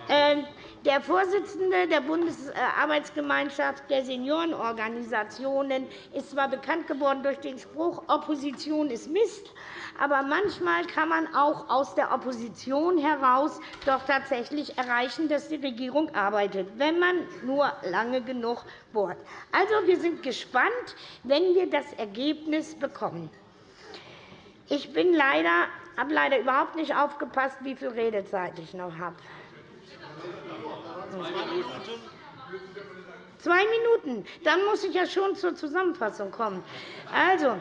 äh, der Vorsitzende der Bundesarbeitsgemeinschaft der Seniorenorganisationen ist zwar bekannt geworden durch den Spruch, Opposition ist Mist, aber manchmal kann man auch aus der Opposition heraus doch tatsächlich erreichen, dass die Regierung arbeitet, wenn man nur lange genug bohrt. Also, wir sind gespannt, wenn wir das Ergebnis bekommen. Ich bin leider, habe leider überhaupt nicht aufgepasst, wie viel Redezeit ich noch habe. Zwei Minuten. Dann muss ich ja schon zur Zusammenfassung kommen. Also,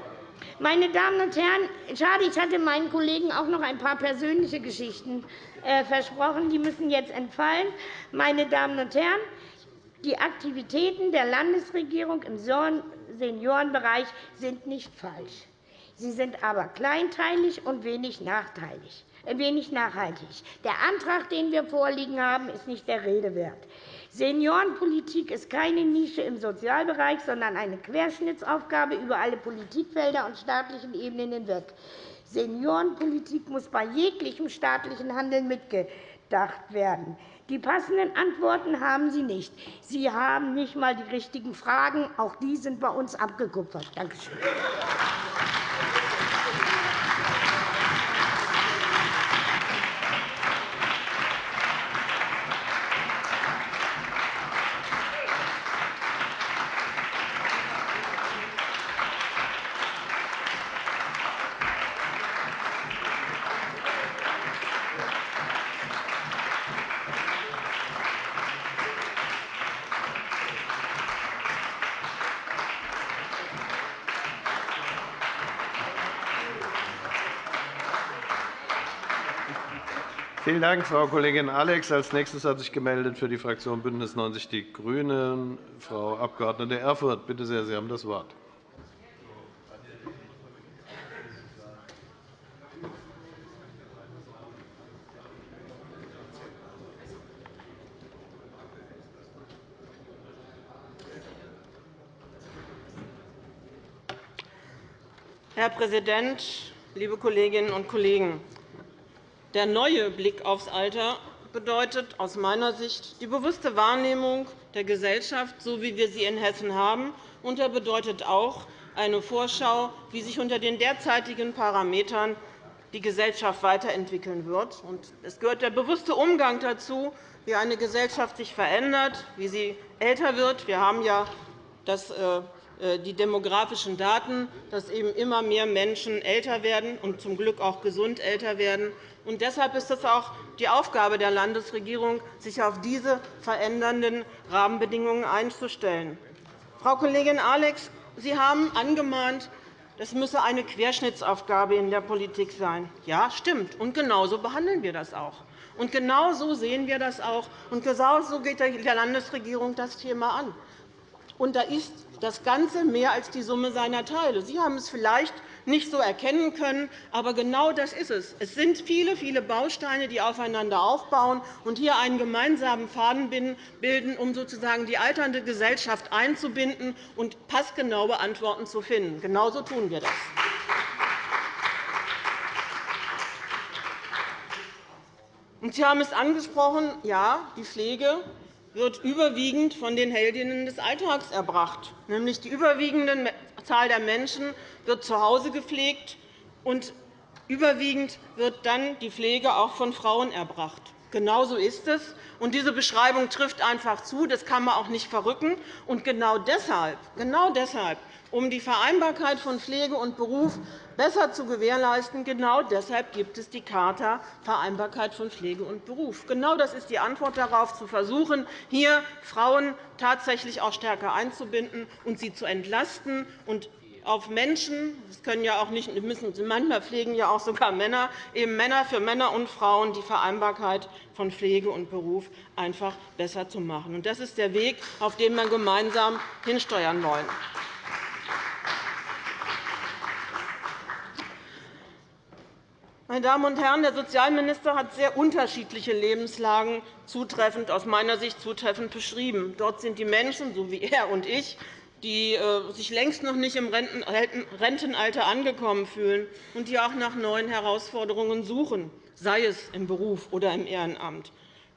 meine Damen und Herren, schade, ich hatte meinen Kollegen auch noch ein paar persönliche Geschichten äh, versprochen. Die müssen jetzt entfallen. Meine Damen und Herren, die Aktivitäten der Landesregierung im Seniorenbereich sind nicht falsch. Sie sind aber kleinteilig und wenig nachteilig wenig nachhaltig. Der Antrag, den wir vorliegen haben, ist nicht der Rede wert. Seniorenpolitik ist keine Nische im Sozialbereich, sondern eine Querschnittsaufgabe über alle Politikfelder und staatlichen Ebenen hinweg. Seniorenpolitik muss bei jeglichem staatlichen Handeln mitgedacht werden. Die passenden Antworten haben Sie nicht. Sie haben nicht einmal die richtigen Fragen. Auch die sind bei uns abgekupfert. Danke schön. Dank, Frau Kollegin Alex. Als nächstes hat sich gemeldet für die Fraktion BÜNDNIS 90 die GRÜNEN Frau Abg. Erfurth. Bitte sehr, Sie haben das Wort. Herr Präsident, liebe Kolleginnen und Kollegen! Der neue Blick aufs Alter bedeutet aus meiner Sicht die bewusste Wahrnehmung der Gesellschaft, so wie wir sie in Hessen haben. Und er bedeutet auch eine Vorschau, wie sich unter den derzeitigen Parametern die Gesellschaft weiterentwickeln wird. Es gehört der bewusste Umgang dazu, wie eine Gesellschaft sich verändert, wie sie älter wird. Wir haben ja das äh, die demografischen Daten, dass eben immer mehr Menschen älter werden und zum Glück auch gesund älter werden. Und deshalb ist es auch die Aufgabe der Landesregierung, sich auf diese verändernden Rahmenbedingungen einzustellen. Frau Kollegin Alex, Sie haben angemahnt, das müsse eine Querschnittsaufgabe in der Politik sein. Ja, stimmt. Und genau so behandeln wir das auch. Und genau sehen wir das auch. Und genau geht der Landesregierung das Thema an. Und da ist das Ganze mehr als die Summe seiner Teile. Sie haben es vielleicht nicht so erkennen können, aber genau das ist es. Es sind viele, viele Bausteine, die aufeinander aufbauen und hier einen gemeinsamen Faden bilden, um sozusagen die alternde Gesellschaft einzubinden und passgenaue Antworten zu finden. Genau so tun wir das. Sie haben es angesprochen, ja, die Pflege wird überwiegend von den Heldinnen des Alltags erbracht. Nämlich die überwiegende Zahl der Menschen wird zu Hause gepflegt, und überwiegend wird dann die Pflege auch von Frauen erbracht. Genau so ist es. Und diese Beschreibung trifft einfach zu. Das kann man auch nicht verrücken. Und genau deshalb, genau deshalb um die Vereinbarkeit von Pflege und Beruf besser zu gewährleisten. Genau deshalb gibt es die Charta Vereinbarkeit von Pflege und Beruf. Genau das ist die Antwort darauf, zu versuchen, hier Frauen tatsächlich auch stärker einzubinden und sie zu entlasten und auf Menschen, das können ja auch nicht, müssen, manchmal pflegen ja auch sogar Männer, eben Männer für Männer und Frauen die Vereinbarkeit von Pflege und Beruf einfach besser zu machen. Das ist der Weg, auf den wir gemeinsam hinsteuern wollen. Meine Damen und Herren, der Sozialminister hat sehr unterschiedliche Lebenslagen zutreffend, aus meiner Sicht zutreffend beschrieben. Dort sind die Menschen, so wie er und ich, die äh, sich längst noch nicht im Rentenalter angekommen fühlen und die auch nach neuen Herausforderungen suchen, sei es im Beruf oder im Ehrenamt.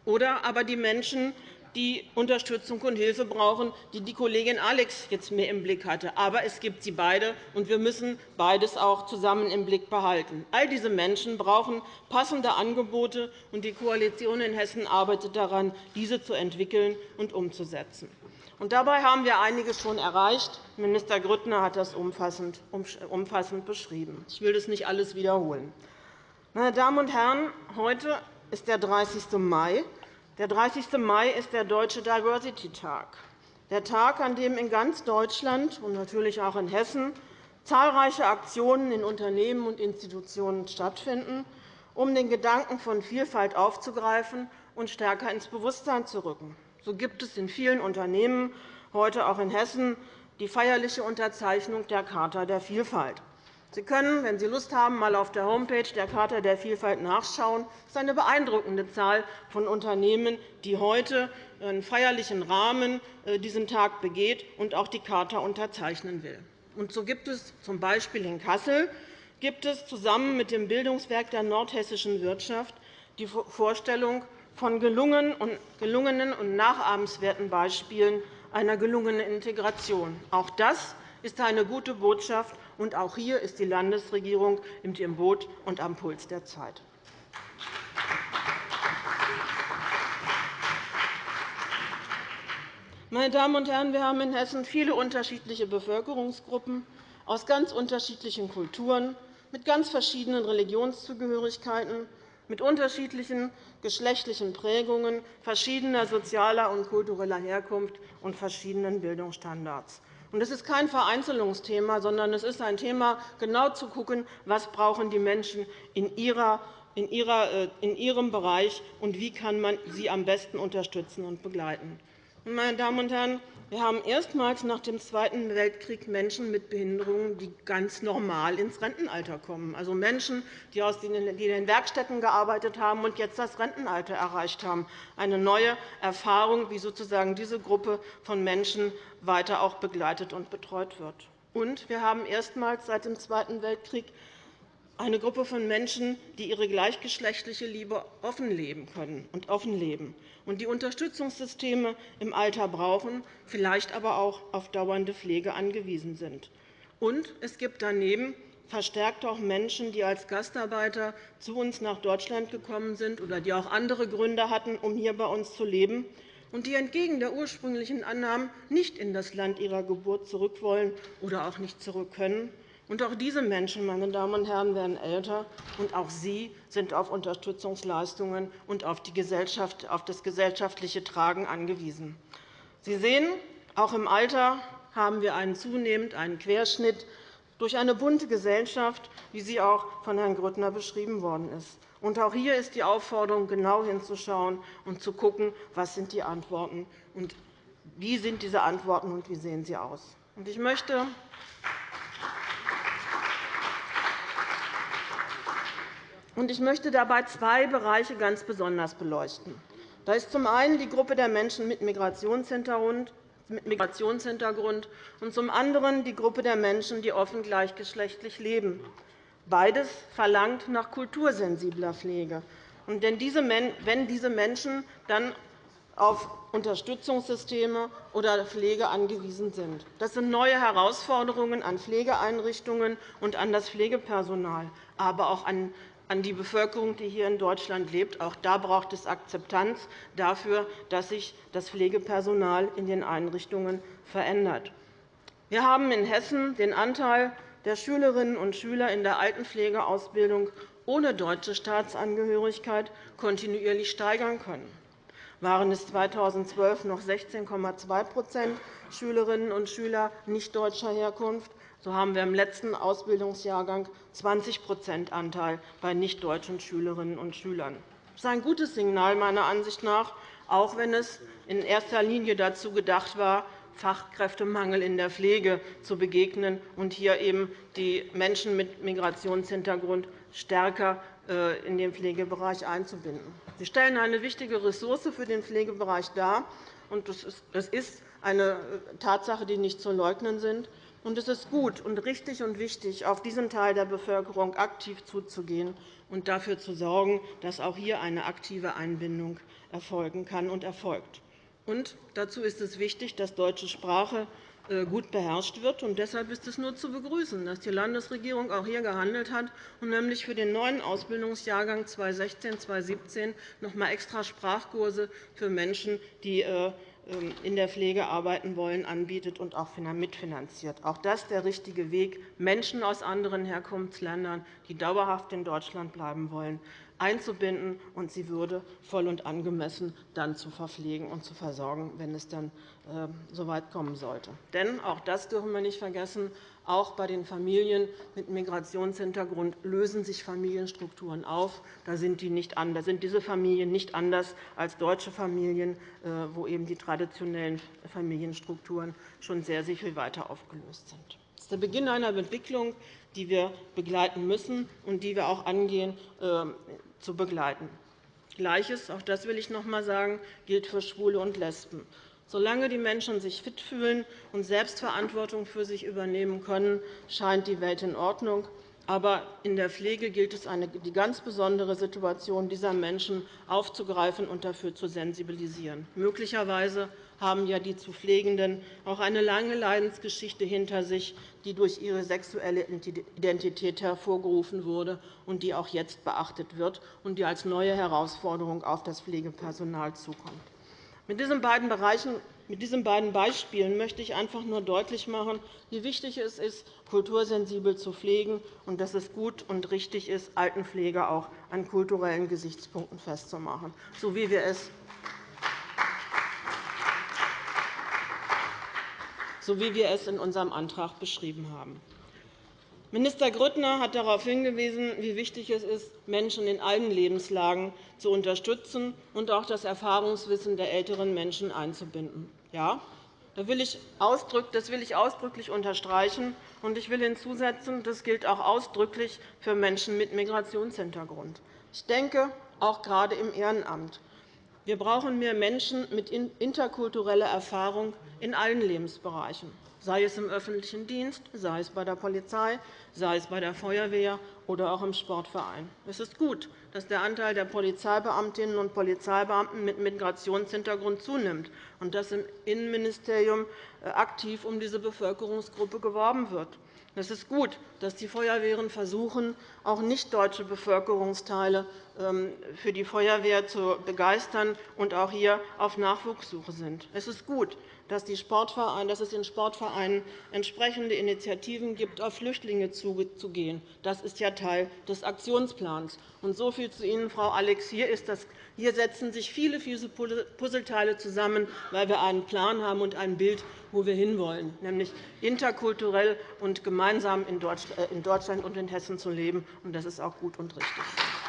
Oder aber die Menschen, die Unterstützung und Hilfe brauchen, die die Kollegin Alex jetzt mehr im Blick hatte. Aber es gibt sie beide, und wir müssen beides auch zusammen im Blick behalten. All diese Menschen brauchen passende Angebote, und die Koalition in Hessen arbeitet daran, diese zu entwickeln und umzusetzen. Und dabei haben wir einiges schon erreicht. Minister Grüttner hat das umfassend beschrieben. Ich will das nicht alles wiederholen. Meine Damen und Herren, heute ist der 30. Mai. Der 30. Mai ist der Deutsche Diversity-Tag, der Tag, an dem in ganz Deutschland und natürlich auch in Hessen zahlreiche Aktionen in Unternehmen und Institutionen stattfinden, um den Gedanken von Vielfalt aufzugreifen und stärker ins Bewusstsein zu rücken. So gibt es in vielen Unternehmen, heute auch in Hessen, die feierliche Unterzeichnung der Charta der Vielfalt. Sie können, wenn Sie Lust haben, einmal auf der Homepage der Charta der Vielfalt nachschauen. Es ist eine beeindruckende Zahl von Unternehmen, die heute in feierlichen Rahmen äh, diesen Tag begeht und auch die Charta unterzeichnen will. Und so gibt es z. In Kassel gibt es zusammen mit dem Bildungswerk der nordhessischen Wirtschaft die Vorstellung von gelungenen und nachahmenswerten Beispielen einer gelungenen Integration. Auch das ist eine gute Botschaft, und auch hier ist die Landesregierung mit ihrem Boot und am Puls der Zeit. Meine Damen und Herren, wir haben in Hessen viele unterschiedliche Bevölkerungsgruppen aus ganz unterschiedlichen Kulturen, mit ganz verschiedenen Religionszugehörigkeiten mit unterschiedlichen geschlechtlichen Prägungen, verschiedener sozialer und kultureller Herkunft und verschiedenen Bildungsstandards. Es ist kein Vereinzelungsthema, sondern es ist ein Thema, genau zu schauen, was brauchen die Menschen in, ihrer, in, ihrer, äh, in ihrem Bereich und wie kann man sie am besten unterstützen und begleiten. Meine Damen und Herren, wir haben erstmals nach dem Zweiten Weltkrieg Menschen mit Behinderungen, die ganz normal ins Rentenalter kommen, also Menschen, die in den Werkstätten gearbeitet haben und jetzt das Rentenalter erreicht haben. Eine neue Erfahrung, wie sozusagen diese Gruppe von Menschen weiter auch begleitet und betreut wird. Und wir haben erstmals seit dem Zweiten Weltkrieg eine Gruppe von Menschen, die ihre gleichgeschlechtliche Liebe offen leben können und offen leben und die Unterstützungssysteme im Alter brauchen, vielleicht aber auch auf dauernde Pflege angewiesen sind. Und es gibt daneben verstärkt auch Menschen, die als Gastarbeiter zu uns nach Deutschland gekommen sind oder die auch andere Gründe hatten, um hier bei uns zu leben und die entgegen der ursprünglichen Annahmen nicht in das Land ihrer Geburt zurück wollen oder auch nicht zurück können und auch diese Menschen, meine Damen und Herren, werden älter, und auch sie sind auf Unterstützungsleistungen und auf, auf das gesellschaftliche Tragen angewiesen. Sie sehen, auch im Alter haben wir einen zunehmend einen Querschnitt durch eine bunte Gesellschaft, wie sie auch von Herrn Grüttner beschrieben worden ist. Und auch hier ist die Aufforderung, genau hinzuschauen und zu schauen, was sind die Antworten und wie sind diese Antworten und wie sehen sie aus. Ich möchte Ich möchte dabei zwei Bereiche ganz besonders beleuchten. Das ist zum einen die Gruppe der Menschen mit Migrationshintergrund und zum anderen die Gruppe der Menschen, die offen gleichgeschlechtlich leben. Beides verlangt nach kultursensibler Pflege. wenn diese Menschen dann auf Unterstützungssysteme oder Pflege angewiesen sind. Das sind neue Herausforderungen an Pflegeeinrichtungen und an das Pflegepersonal, aber auch an an die Bevölkerung, die hier in Deutschland lebt. Auch da braucht es Akzeptanz dafür, dass sich das Pflegepersonal in den Einrichtungen verändert. Wir haben in Hessen den Anteil der Schülerinnen und Schüler in der Altenpflegeausbildung ohne deutsche Staatsangehörigkeit kontinuierlich steigern können. Waren es 2012 noch 16,2% Schülerinnen und Schüler nicht deutscher Herkunft, so haben wir im letzten Ausbildungsjahrgang 20% Anteil bei nichtdeutschen Schülerinnen und Schülern. Das ist ein gutes Signal, meiner Ansicht nach, auch wenn es in erster Linie dazu gedacht war, Fachkräftemangel in der Pflege zu begegnen und hier eben die Menschen mit Migrationshintergrund stärker äh, in den Pflegebereich einzubinden. Sie stellen eine wichtige Ressource für den Pflegebereich dar. Das ist eine Tatsache, die nicht zu leugnen sind. Es ist gut und richtig und wichtig, auf diesen Teil der Bevölkerung aktiv zuzugehen und dafür zu sorgen, dass auch hier eine aktive Einbindung erfolgen kann und erfolgt. Und dazu ist es wichtig, dass deutsche Sprache äh, gut beherrscht wird. Und deshalb ist es nur zu begrüßen, dass die Landesregierung auch hier gehandelt hat und nämlich für den neuen Ausbildungsjahrgang 2016-2017 noch einmal extra Sprachkurse für Menschen, die äh, in der Pflege arbeiten wollen, anbietet und auch mitfinanziert. Auch das ist der richtige Weg, Menschen aus anderen Herkunftsländern, die dauerhaft in Deutschland bleiben wollen, einzubinden und sie würde voll und angemessen dann zu verpflegen und zu versorgen, wenn es dann ähm, so weit kommen sollte. Denn auch das dürfen wir nicht vergessen. Auch bei den Familien mit Migrationshintergrund lösen sich Familienstrukturen auf. Da sind, die nicht anders, sind diese Familien nicht anders als deutsche Familien, äh, wo eben die traditionellen Familienstrukturen schon sehr, sehr viel weiter aufgelöst sind. Das ist der Beginn einer Entwicklung, die wir begleiten müssen und die wir auch angehen, ähm, zu begleiten. Gleiches, auch das will ich noch einmal sagen, gilt für Schwule und Lesben. Solange die Menschen sich fit fühlen und Selbstverantwortung für sich übernehmen können, scheint die Welt in Ordnung. Aber in der Pflege gilt es, die ganz besondere Situation dieser Menschen aufzugreifen und dafür zu sensibilisieren. Möglicherweise haben ja die zu Pflegenden auch eine lange Leidensgeschichte hinter sich, die durch ihre sexuelle Identität hervorgerufen wurde und die auch jetzt beachtet wird und die als neue Herausforderung auf das Pflegepersonal zukommt. Mit diesen beiden Bereichen mit diesen beiden Beispielen möchte ich einfach nur deutlich machen, wie wichtig es ist, kultursensibel zu pflegen und dass es gut und richtig ist, Altenpflege auch an kulturellen Gesichtspunkten festzumachen, so wie wir es so wie wir es in unserem Antrag beschrieben haben. Minister Grüttner hat darauf hingewiesen, wie wichtig es ist, Menschen in allen Lebenslagen zu unterstützen und auch das Erfahrungswissen der älteren Menschen einzubinden. Ja, das will ich ausdrücklich unterstreichen. und Ich will hinzusetzen, das gilt auch ausdrücklich für Menschen mit Migrationshintergrund. Ich denke, auch gerade im Ehrenamt. Wir brauchen mehr Menschen mit interkultureller Erfahrung in allen Lebensbereichen sei es im öffentlichen Dienst, sei es bei der Polizei, sei es bei der Feuerwehr oder auch im Sportverein. Es ist gut, dass der Anteil der Polizeibeamtinnen und Polizeibeamten mit Migrationshintergrund zunimmt und dass im Innenministerium äh, aktiv um diese Bevölkerungsgruppe geworben wird. Es ist gut, dass die Feuerwehren versuchen, auch nicht-deutsche Bevölkerungsteile ähm, für die Feuerwehr zu begeistern und auch hier auf Nachwuchssuche sind. Es ist gut, dass, es in Sportvereinen entsprechende Initiativen gibt, auf Flüchtlinge zuzugehen. Das ist ja Teil des Aktionsplans. Und so viel zu Ihnen, Frau Alex. Hier, ist das, hier setzen sich viele, viele Puzzleteile zusammen, weil wir einen Plan haben und ein Bild, wo wir hinwollen, nämlich interkulturell und gemeinsam in Deutschland und in Hessen zu leben. Das ist auch gut und richtig.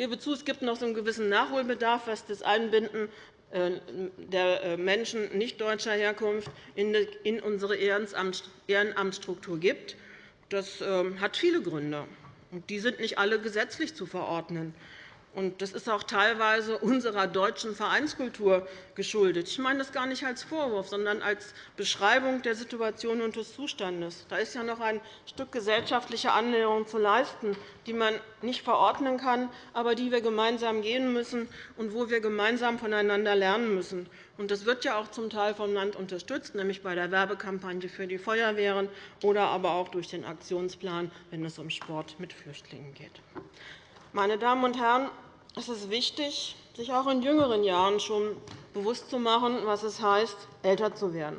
Gebe zu, es gibt noch einen gewissen Nachholbedarf, was das Einbinden äh, der äh, Menschen nicht deutscher Herkunft in unsere Ehrenamtsstruktur gibt. Das ähm, hat viele Gründe. Die sind nicht alle gesetzlich zu verordnen. Das ist auch teilweise unserer deutschen Vereinskultur geschuldet. Ich meine das gar nicht als Vorwurf, sondern als Beschreibung der Situation und des Zustandes. Da ist ja noch ein Stück gesellschaftliche Annäherung zu leisten, die man nicht verordnen kann, aber die wir gemeinsam gehen müssen und wo wir gemeinsam voneinander lernen müssen. Das wird ja auch zum Teil vom Land unterstützt, nämlich bei der Werbekampagne für die Feuerwehren oder aber auch durch den Aktionsplan, wenn es um Sport mit Flüchtlingen geht. Meine Damen und Herren, es ist wichtig, sich auch in jüngeren Jahren schon bewusst zu machen, was es heißt, älter zu werden,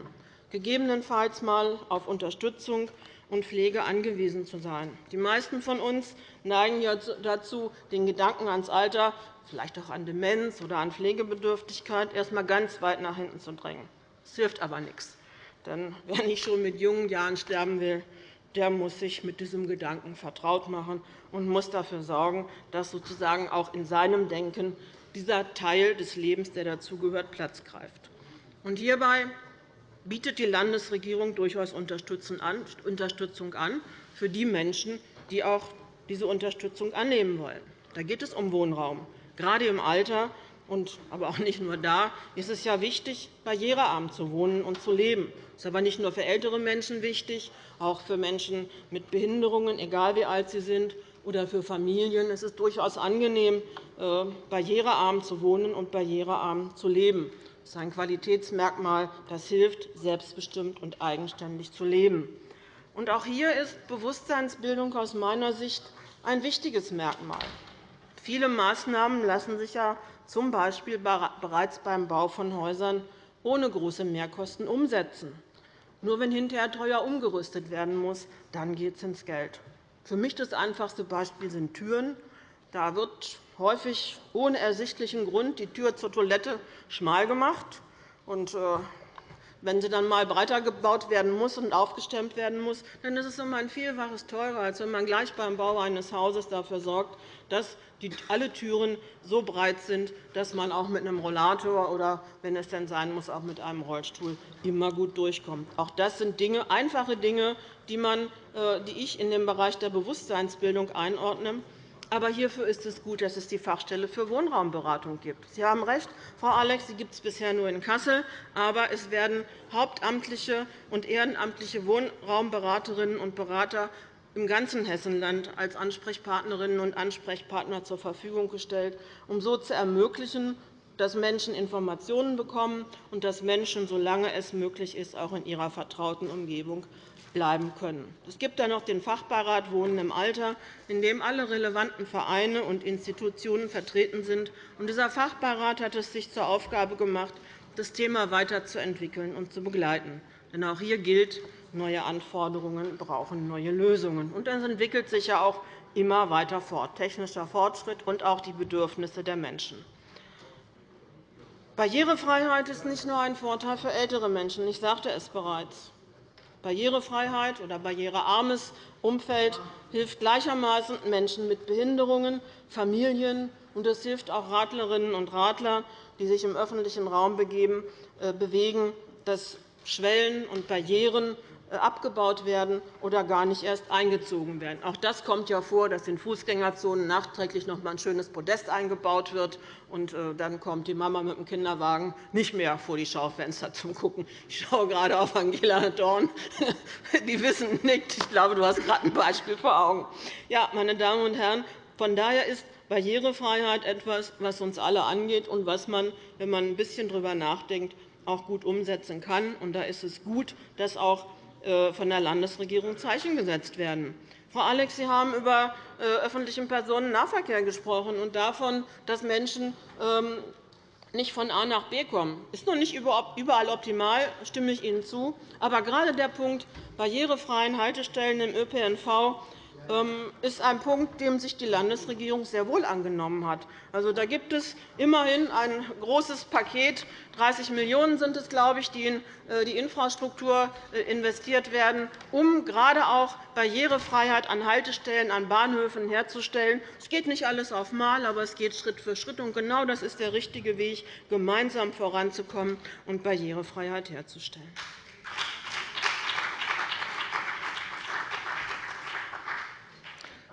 gegebenenfalls einmal auf Unterstützung und Pflege angewiesen zu sein. Die meisten von uns neigen dazu, den Gedanken ans Alter, vielleicht auch an Demenz oder an Pflegebedürftigkeit, erst einmal ganz weit nach hinten zu drängen. Das hilft aber nichts. Denn wer nicht schon mit jungen Jahren sterben will, der muss sich mit diesem Gedanken vertraut machen und muss dafür sorgen, dass sozusagen auch in seinem Denken dieser Teil des Lebens, der dazugehört, Platz greift. Und hierbei bietet die Landesregierung durchaus Unterstützung an für die Menschen, die auch diese Unterstützung annehmen wollen. Da geht es um Wohnraum. Gerade im Alter, aber auch nicht nur da, ist es ja wichtig, barrierearm zu wohnen und zu leben. Das ist aber nicht nur für ältere Menschen wichtig, auch für Menschen mit Behinderungen, egal wie alt sie sind, oder für Familien. Es ist durchaus angenehm, äh, barrierearm zu wohnen und barrierearm zu leben. Das ist ein Qualitätsmerkmal, das hilft, selbstbestimmt und eigenständig zu leben. auch hier ist Bewusstseinsbildung aus meiner Sicht ein wichtiges Merkmal. Viele Maßnahmen lassen sich ja z. B. bereits beim Bau von Häusern ohne große Mehrkosten umsetzen. Nur wenn hinterher teuer umgerüstet werden muss, dann geht es ins Geld. Für mich das einfachste Beispiel sind Türen. Da wird häufig ohne ersichtlichen Grund die Tür zur Toilette schmal gemacht. Und, äh, wenn sie dann einmal breiter gebaut werden muss und aufgestemmt werden muss, dann ist es immer ein Vielfaches teurer, als wenn man gleich beim Bau eines Hauses dafür sorgt, dass alle Türen so breit sind, dass man auch mit einem Rollator oder, wenn es denn sein muss, auch mit einem Rollstuhl immer gut durchkommt. Auch das sind Dinge, einfache Dinge, die, man, äh, die ich in den Bereich der Bewusstseinsbildung einordne. Aber hierfür ist es gut, dass es die Fachstelle für Wohnraumberatung gibt. Sie haben recht, Frau Alex, sie gibt es bisher nur in Kassel. Aber es werden hauptamtliche und ehrenamtliche Wohnraumberaterinnen und Berater im ganzen Hessenland als Ansprechpartnerinnen und Ansprechpartner zur Verfügung gestellt, um so zu ermöglichen, dass Menschen Informationen bekommen und dass Menschen, solange es möglich ist, auch in ihrer vertrauten Umgebung bleiben können. Es gibt dann noch den Fachbeirat Wohnen im Alter, in dem alle relevanten Vereine und Institutionen vertreten sind. Dieser Fachbeirat hat es sich zur Aufgabe gemacht, das Thema weiterzuentwickeln und zu begleiten. Denn auch hier gilt, neue Anforderungen brauchen neue Lösungen. Und das entwickelt sich ja auch immer weiter fort, technischer Fortschritt und auch die Bedürfnisse der Menschen. Barrierefreiheit ist nicht nur ein Vorteil für ältere Menschen. Ich sagte es bereits. Barrierefreiheit oder barrierearmes Umfeld hilft gleichermaßen Menschen mit Behinderungen, Familien, und es hilft auch Radlerinnen und Radler, die sich im öffentlichen Raum äh, bewegen, dass Schwellen und Barrieren abgebaut werden oder gar nicht erst eingezogen werden. Auch das kommt ja vor, dass in Fußgängerzonen nachträglich noch einmal ein schönes Podest eingebaut wird. und äh, Dann kommt die Mama mit dem Kinderwagen nicht mehr vor die Schaufenster zum Gucken. Ich schaue gerade auf Angela Dorn. Die wissen nicht. Ich glaube, du hast gerade ein Beispiel vor Augen. Ja, meine Damen und Herren, von daher ist Barrierefreiheit etwas, was uns alle angeht und was man, wenn man ein bisschen darüber nachdenkt, auch gut umsetzen kann. Da ist es gut, dass auch äh, von der Landesregierung Zeichen gesetzt werden. Frau Alex, Sie haben über äh, öffentlichen Personennahverkehr gesprochen und davon, dass Menschen ähm, nicht von A nach B kommen. Das ist noch nicht überall optimal, stimme ich Ihnen zu. Aber gerade der Punkt barrierefreien Haltestellen im ÖPNV ist ein Punkt, dem sich die Landesregierung sehr wohl angenommen hat. Also, da gibt es immerhin ein großes Paket. 30 Millionen € sind es, glaube ich, die in äh, die Infrastruktur äh, investiert werden, um gerade auch Barrierefreiheit an Haltestellen, an Bahnhöfen herzustellen. Es geht nicht alles auf einmal, aber es geht Schritt für Schritt. Und genau das ist der richtige Weg, gemeinsam voranzukommen und Barrierefreiheit herzustellen.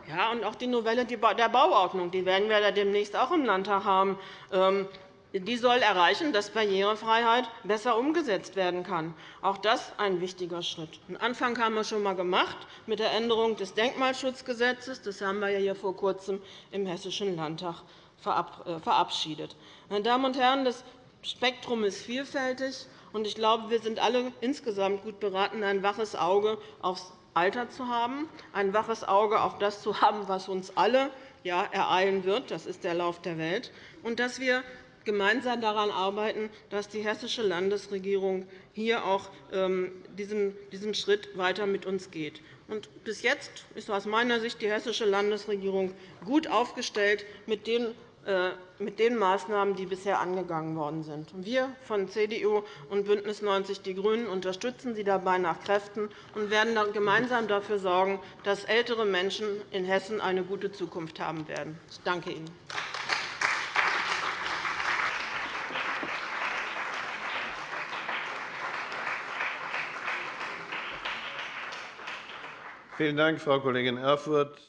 Ja, und auch die Novelle der Bauordnung die werden wir demnächst auch im Landtag haben. Ähm, die soll erreichen, dass Barrierefreiheit besser umgesetzt werden kann. Auch das ist ein wichtiger Schritt. Einen Anfang haben wir schon einmal gemacht mit der Änderung des Denkmalschutzgesetzes. Das haben wir hier vor Kurzem im Hessischen Landtag äh, verabschiedet. Meine Damen und Herren, das Spektrum ist vielfältig. Ich glaube, wir sind alle insgesamt gut beraten, ein waches Auge aufs Alter zu haben, ein waches Auge auf das zu haben, was uns alle ja, ereilen wird. Das ist der Lauf der Welt. Und dass wir gemeinsam daran arbeiten, dass die hessische Landesregierung hier auch ähm, diesen Schritt weiter mit uns geht. bis jetzt ist aus meiner Sicht die hessische Landesregierung gut aufgestellt mit den äh, mit den Maßnahmen, die bisher angegangen worden sind. Wir von CDU und BÜNDNIS 90 die GRÜNEN unterstützen Sie dabei nach Kräften und werden gemeinsam dafür sorgen, dass ältere Menschen in Hessen eine gute Zukunft haben werden. Ich danke Ihnen. Vielen Dank, Frau Kollegin Erfurth.